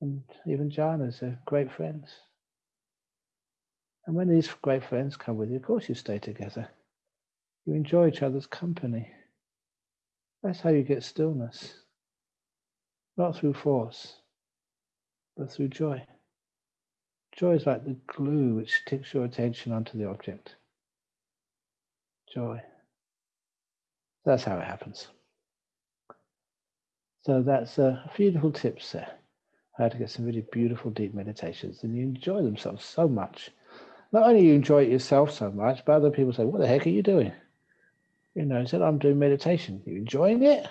And even jhanas are great friends. And when these great friends come with you, of course you stay together. You enjoy each other's company. That's how you get stillness. Not through force, but through joy. Joy is like the glue which sticks your attention onto the object joy. That's how it happens. So that's a few little tips there. How to get some really beautiful deep meditations, and you enjoy themselves so much. Not only you enjoy it yourself so much, but other people say, "What the heck are you doing?" You know, said, "I'm doing meditation. You enjoying it?"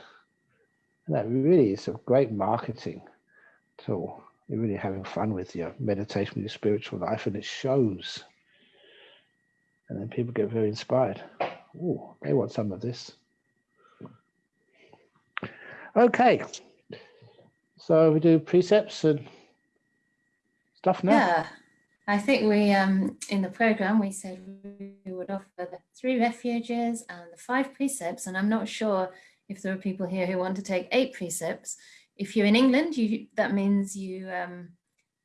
And that really is a great marketing tool. You're really having fun with your meditation, your spiritual life, and it shows. And then people get very inspired. Oh, they want some of this. Okay. So we do precepts and stuff now. Yeah, I think we um in the program we said we would offer the three refuges and the five precepts, and I'm not sure if there are people here who want to take eight precepts. If you're in England, you that means you um,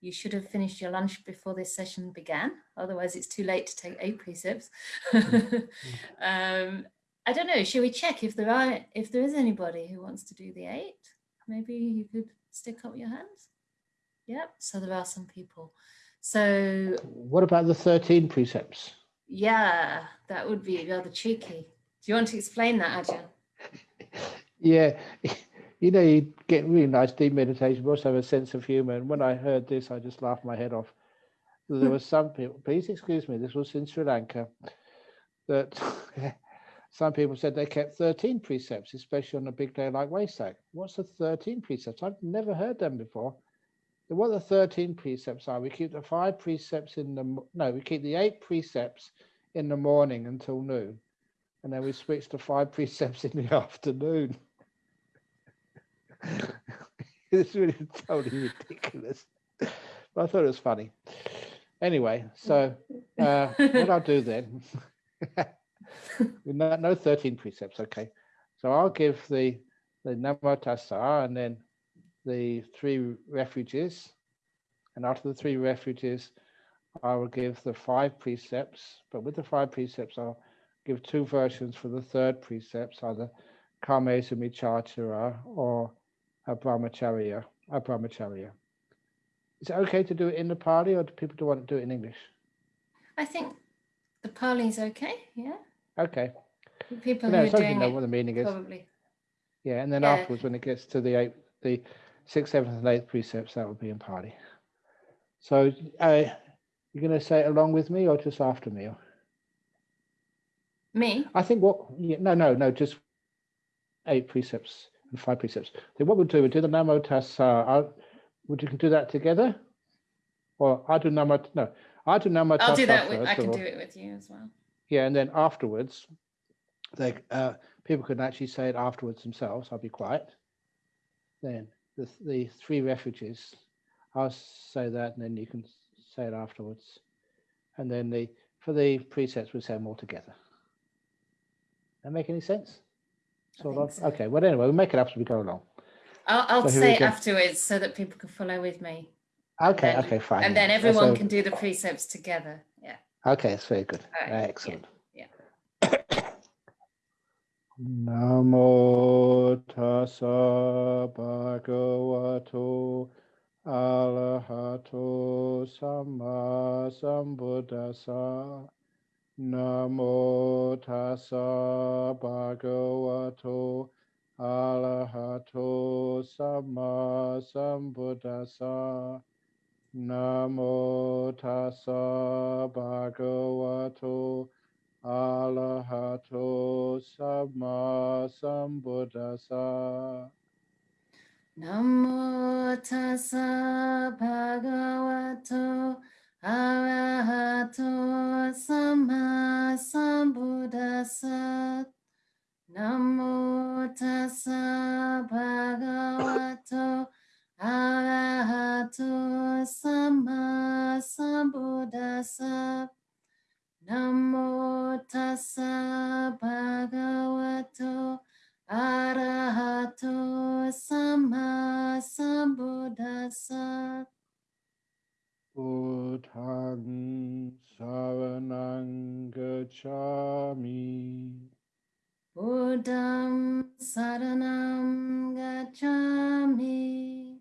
you should have finished your lunch before this session began. Otherwise, it's too late to take eight precepts. [LAUGHS] um, I don't know. Should we check if there are if there is anybody who wants to do the eight? Maybe you could stick up your hands. Yep. So there are some people. So what about the 13 precepts? Yeah, that would be rather cheeky. Do you want to explain that, Ajahn? [LAUGHS] yeah, [LAUGHS] you know, you get really nice deep meditation, but also have a sense of humor. And when I heard this, I just laughed my head off. There were some [LAUGHS] people, please excuse me, this was in Sri Lanka, that some people said they kept 13 precepts, especially on a big day like Wesak. What's the 13 precepts? I've never heard them before. What the 13 precepts are, we keep the five precepts in the, no, we keep the eight precepts in the morning until noon and then we switch to five [LAUGHS] precepts in the afternoon. [LAUGHS] it's really totally ridiculous. But I thought it was funny. Anyway, so uh, what I'll do then, [LAUGHS] no, no 13 precepts, okay. So I'll give the, the Namo and then the three refuges. And after the three refuges, I will give the five precepts, but with the five precepts, I'll give two versions for the third precepts, either Kamesu Micchacara or Abrahmacharya. Abrahmacharya. Is it okay to do it in the Pali or do people want to do it in English? I think the Pali is okay, yeah. Okay. People who are doing know it, what the meaning is. Probably. Yeah, and then yeah. afterwards, when it gets to the eight, the sixth, seventh, and eighth precepts, that would be in Pali. So, uh, you're going to say it along with me or just after me? Me? I think what, yeah, no, no, no, just eight precepts and five precepts. So what we'll do, we'll do the Namo Tassa. would you can do that together? Or I do Namo, no, I do Namo I'll do that, with, I can do it with you as well. Yeah, and then afterwards, they, uh, people can actually say it afterwards themselves. I'll be quiet. Then the, the three refuges, I'll say that and then you can say it afterwards. And then the for the precepts, we'll say them all together. That make any sense? Sort of. So. Okay. Well, anyway, we'll make it up as we go along. I'll, I'll so say afterwards so that people can follow with me. Okay. Then, okay. Fine. And then everyone so, can do the precepts together. Yeah. Okay. That's very good. Right. Excellent. Yeah. Namo tassa bhagavato arahato sama sambuddhasa Namo tassa bhagavato arahato sama sambuddhasa. Namo tassa bhagavato arahato sama sambuddhasa. Namo tassa bhagavato Arahato Sama Sambuddhasa Namo Tassa Bhagavato Arahato Sama Sambuddhasa Namo Tassa Bhagavato Arahato Sama Sambuddhasa Buddhang saranang gacchami. Buddham saranam gacchami.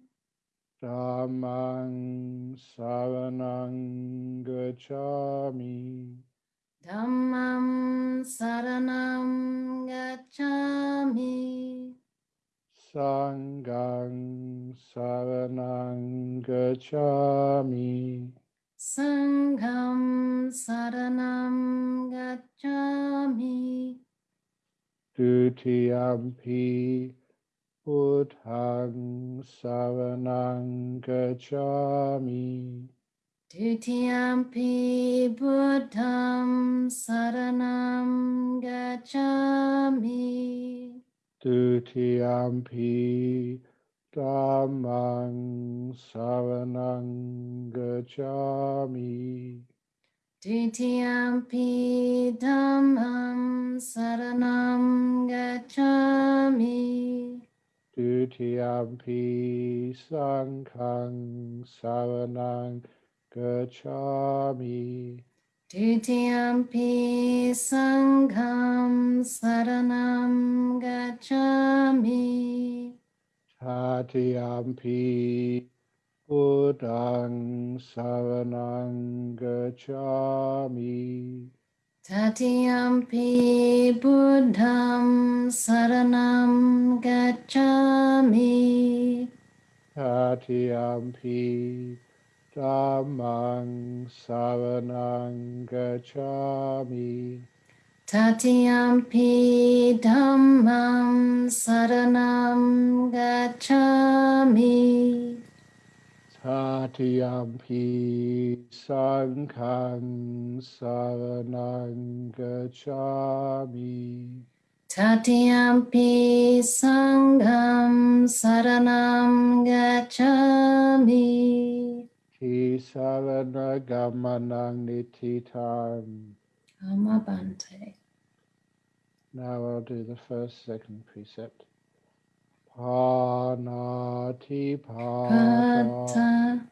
Dhammang saranang gacchami. Dhammam saranam gacchami. Sangang saranang gacchami. Sangham Saranam Gacchami Dutiyampi Buddhang Saranang Gacchami Dutiyampi Buddham Saranam Gacchami. Dutiyampi Dhammang Saranang Gacchami. Dutiyampi Dhammam Saranam Gacchami. Dutiyampi Sanghang Saranang Gacchami Dutiyampi Sangham Saranam Gacchami. Tatiyampi Buddhang Saranang Gacchami. Tatiyampi Buddham Saranam Gacchami. Tatiyampi Dhammang Saranang Gacchami. Tatiyampi Dhammam Saranam Gacchami. Tatiyampi Sanghang Saranang Gacchami. Tatiyampi Sangham Saranam Gacchami Ti Sarana Gamanang Nititam Amabante. Now I'll do the first, second precept. Panati Pata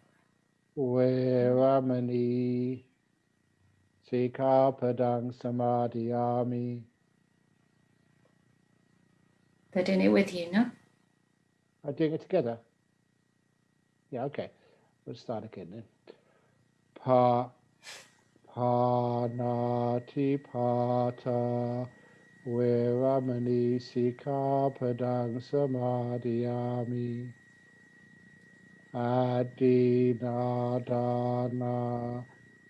Veramani Sikapadang Samadhiyami. They're doing it with you, no? Are doing it together? Yeah, okay. We'll start again then. Pa Panati Pata Veramani Sikapadang Samadhiyami. Adinadana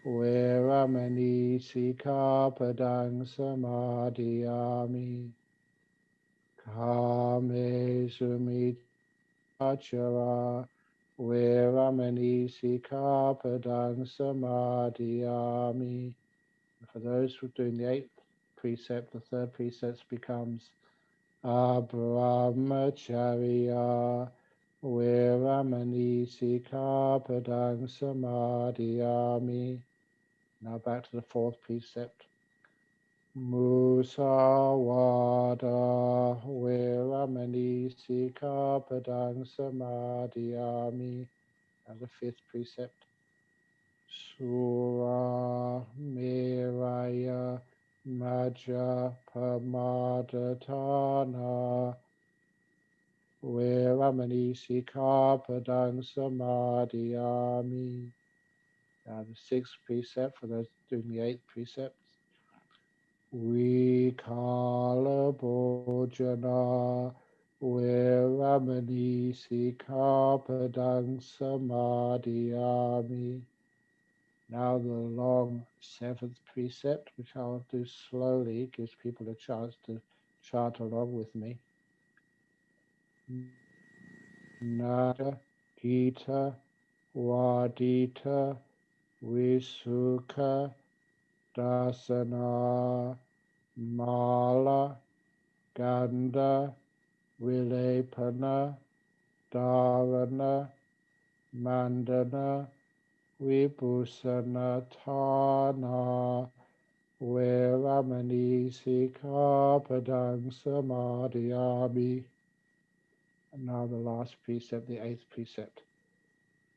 Veramani Sikapadang Samadhiyami. Kame Sumit Veramani Sikapadang Samadhiyami. For those who are doing the eighth precept, the third precept becomes Abrahmacharya Veramani Sikapadang Samadhiyami. Now back to the fourth precept. Musawada Veramani Sikapadang Samadhiyami. And the fifth precept. Sura Miraya Maja Pamadatana Veramani Sikapadang Samadhiyami. Now the sixth precept for those doing the eighth precepts. Vikala Bhojana Veramani Sikapadang Samadhiyami. Now the long seventh precept, which I'll do slowly, gives people a chance to chant along with me. Nada, Gita, Wadita, Visuka, Dasana, Mala, Ganda, Vilepana, Dharana, Mandana, Vibhusanatana, Veramani Sikapadang Samadhiyami. And now the last precept, the eighth precept.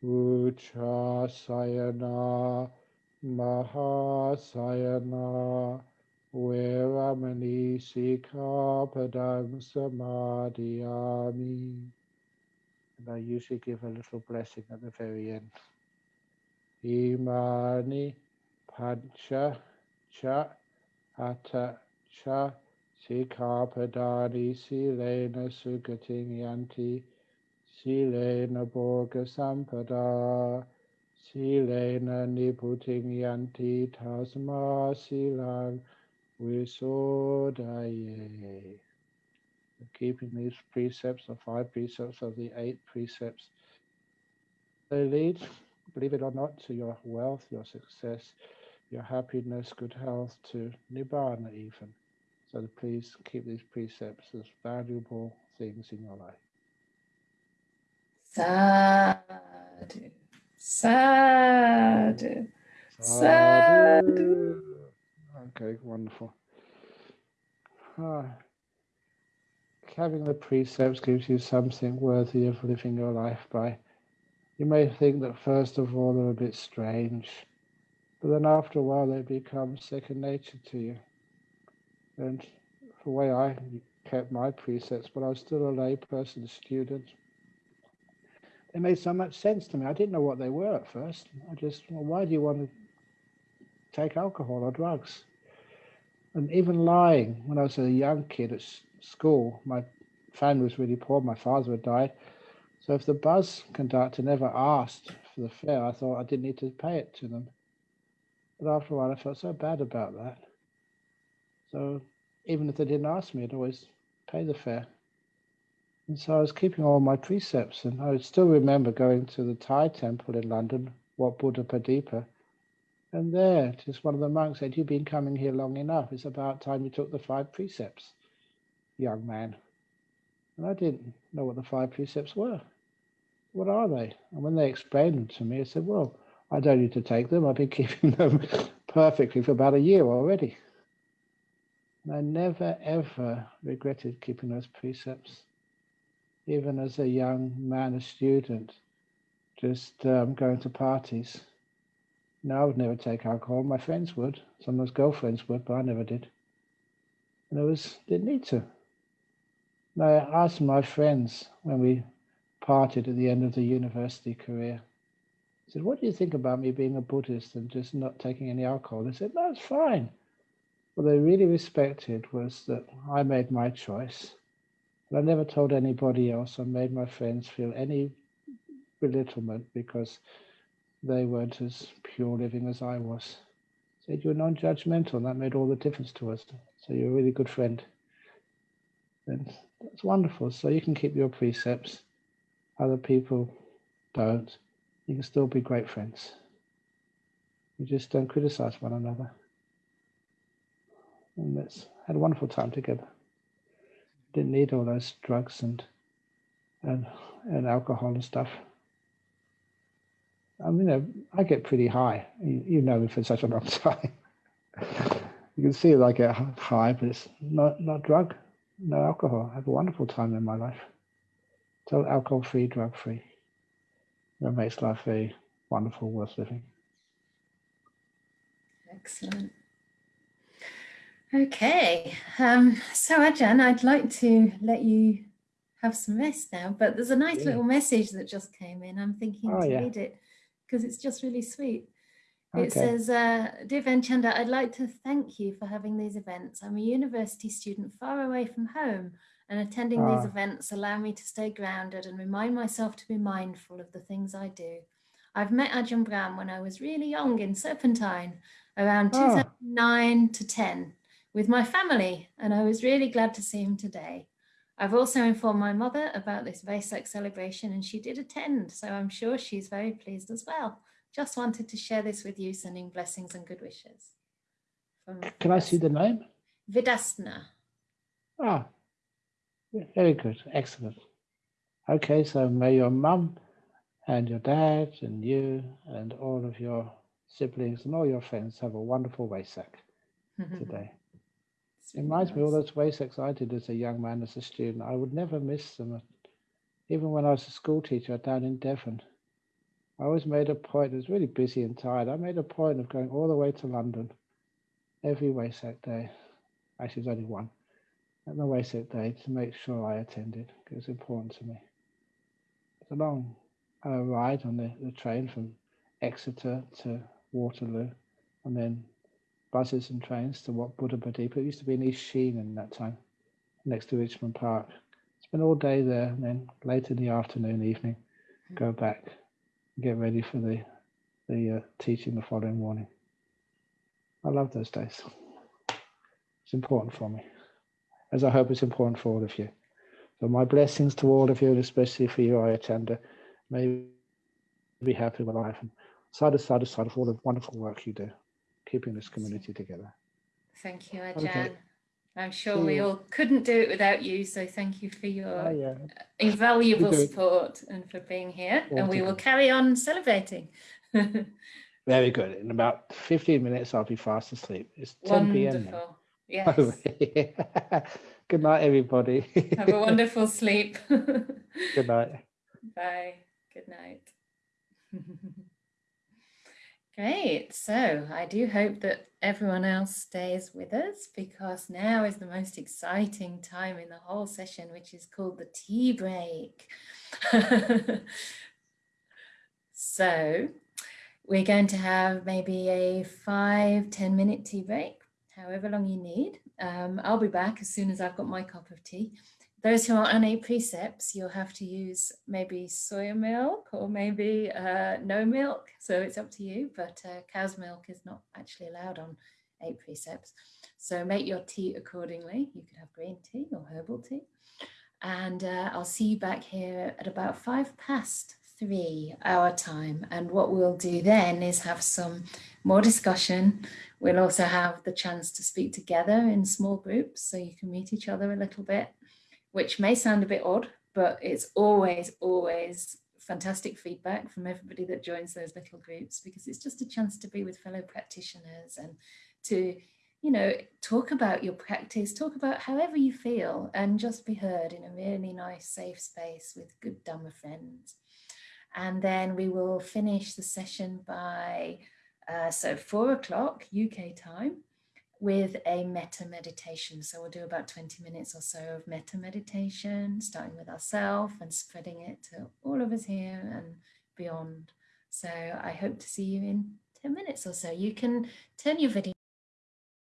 Ucha Sayana Mahasayana Veramani Sikapadang Samadhiyami. And I usually give a little blessing at the very end. Imani Pancha Cha Ata Cha Sikapadani Silena Sugating Yanti Silena Bhoga Sampada Silena niputing yanti tasma silang visodaye. Keeping these precepts, the five precepts of the eight precepts, they lead, believe it or not, to your wealth, your success, your happiness, good health, to Nibbana even. So please keep these precepts as valuable things in your life. Sadhu, sadhu, sadhu. Okay, wonderful. Ah, having the precepts gives you something worthy of living your life by. You may think that first of all they're a bit strange, but then after a while they become second nature to you. And the way I kept my precepts, but I was still a lay person, a student, they made so much sense to me. I didn't know what they were at first. I just, well, why do you want to take alcohol or drugs? And even lying, when I was a young kid at school, my family was really poor. My father had died. So if the bus conductor never asked for the fare, I thought I didn't need to pay it to them. But after a while, I felt so bad about that. So even if they didn't ask me, I'd always pay the fare. And so I was keeping all my precepts, and I still remember going to the Thai temple in London, Wat Buddha Padipa, and there, just one of the monks said, You've been coming here long enough. It's about time you took the five precepts, young man. And I didn't know what the five precepts were. What are they? And when they explained them to me, I said, Well, I don't need to take them. I've been [LAUGHS] keeping them perfectly for about a year already. And I never, ever regretted keeping those precepts. Even as a young man, a student, just um, going to parties. No, I would never take alcohol. My friends would. Some of those girlfriends would, but I never did. And it was, didn't need to. And I asked my friends when we parted at the end of the university career, I said, what do you think about me being a Buddhist and just not taking any alcohol? They said, no, fine. What they really respected was that I made my choice. I never told anybody else or made my friends feel any belittlement because they weren't as pure living as I was. Said you were non-judgmental, and that made all the difference to us. So you're a really good friend. And that's wonderful. So you can keep your precepts. Other people don't. You can still be great friends. You just don't criticize one another. And let's had a wonderful time together. Didn't need all those drugs and and and alcohol and stuff. I mean, I get pretty high. You, know me for such a long [LAUGHS] time. you can see I get high, but it's not not drug, no alcohol. I have a wonderful time in my life. So alcohol free, drug free. That makes life very wonderful, worth living. Excellent. Okay, um, so Ajahn, I'd like to let you have some rest now, but there's a nice yeah. little message that just came in. I'm thinking oh, to yeah. read it because it's just really sweet. Okay. It says, uh, Dear Venchanda, I'd like to thank you for having these events. I'm a university student far away from home and attending ah. these events allow me to stay grounded and remind myself to be mindful of the things I do. I've met Ajahn Brahm when I was really young in Serpentine, around ah. 2009 to 10, with my family, and I was really glad to see him today. I've also informed my mother about this Vesak celebration and she did attend, so I'm sure she's very pleased as well. Just wanted to share this with you, sending blessings and good wishes. Can I see the name? Vidasna. Ah, very good, excellent. Okay, so may your mum and your dad and you and all of your siblings and all your friends have a wonderful Vesak [LAUGHS] today. It reminds me all those I did as a young man, as a student. I would never miss them. Even when I was a school teacher down in Devon, I always made a point, it was really busy and tired. I made a point of going all the way to London every Vesak day. Actually, there's only one. At the Vesak day to make sure I attended. It was important to me. It's a long uh, ride on the, the train from Exeter to Waterloo and then buses and trains to Wat Buddha Padipa. It used to be in East Sheen in that time, next to Richmond Park. Spend all day there and then late in the afternoon, evening, go back, and get ready for the the uh, teaching the following morning. I love those days. It's important for me, as I hope it's important for all of you. So my blessings to all of you, and especially for you, Ayya Chanda. May you be happy with life and side of side of side of all the wonderful work you do, keeping this community together. Thank you, Ajahn. Okay. I'm sure we all couldn't do it without you. So thank you for your oh, yeah. invaluable support and for being here. and we will carry on celebrating. [LAUGHS] Very good. In about 15 minutes, I'll be fast asleep. It's 10 p.m. now. Yes. [LAUGHS] good night, everybody. [LAUGHS] Have a wonderful sleep. good night. Bye. Good night. Great. So I do hope that everyone else stays with us because now is the most exciting time in the whole session, which is called the tea break. [LAUGHS] so we're going to have maybe a five ten minute tea break, however long you need. Um, I'll be back as soon as I've got my cup of tea those who are on eight precepts, you'll have to use maybe soya milk or maybe uh, no milk. So it's up to you, but uh, cow's milk is not actually allowed on eight precepts. So make your tea accordingly. You could have green tea or herbal tea. And uh, I'll see you back here at about five past three our time. And what we'll do then is have some more discussion. We'll also have the chance to speak together in small groups so you can meet each other a little bit which may sound a bit odd, but it's always, always fantastic feedback from everybody that joins those little groups because it's just a chance to be with fellow practitioners and to, you know, talk about your practice, talk about however you feel and just be heard in a really nice, safe space with good Dhamma friends. And then we will finish the session by, uh, so four o'clock UK time with a metta meditation. So we'll do about 20 minutes or so of metta meditation, starting with ourselves and spreading it to all of us here and beyond. So I hope to see you in 10 minutes or so. You can turn your video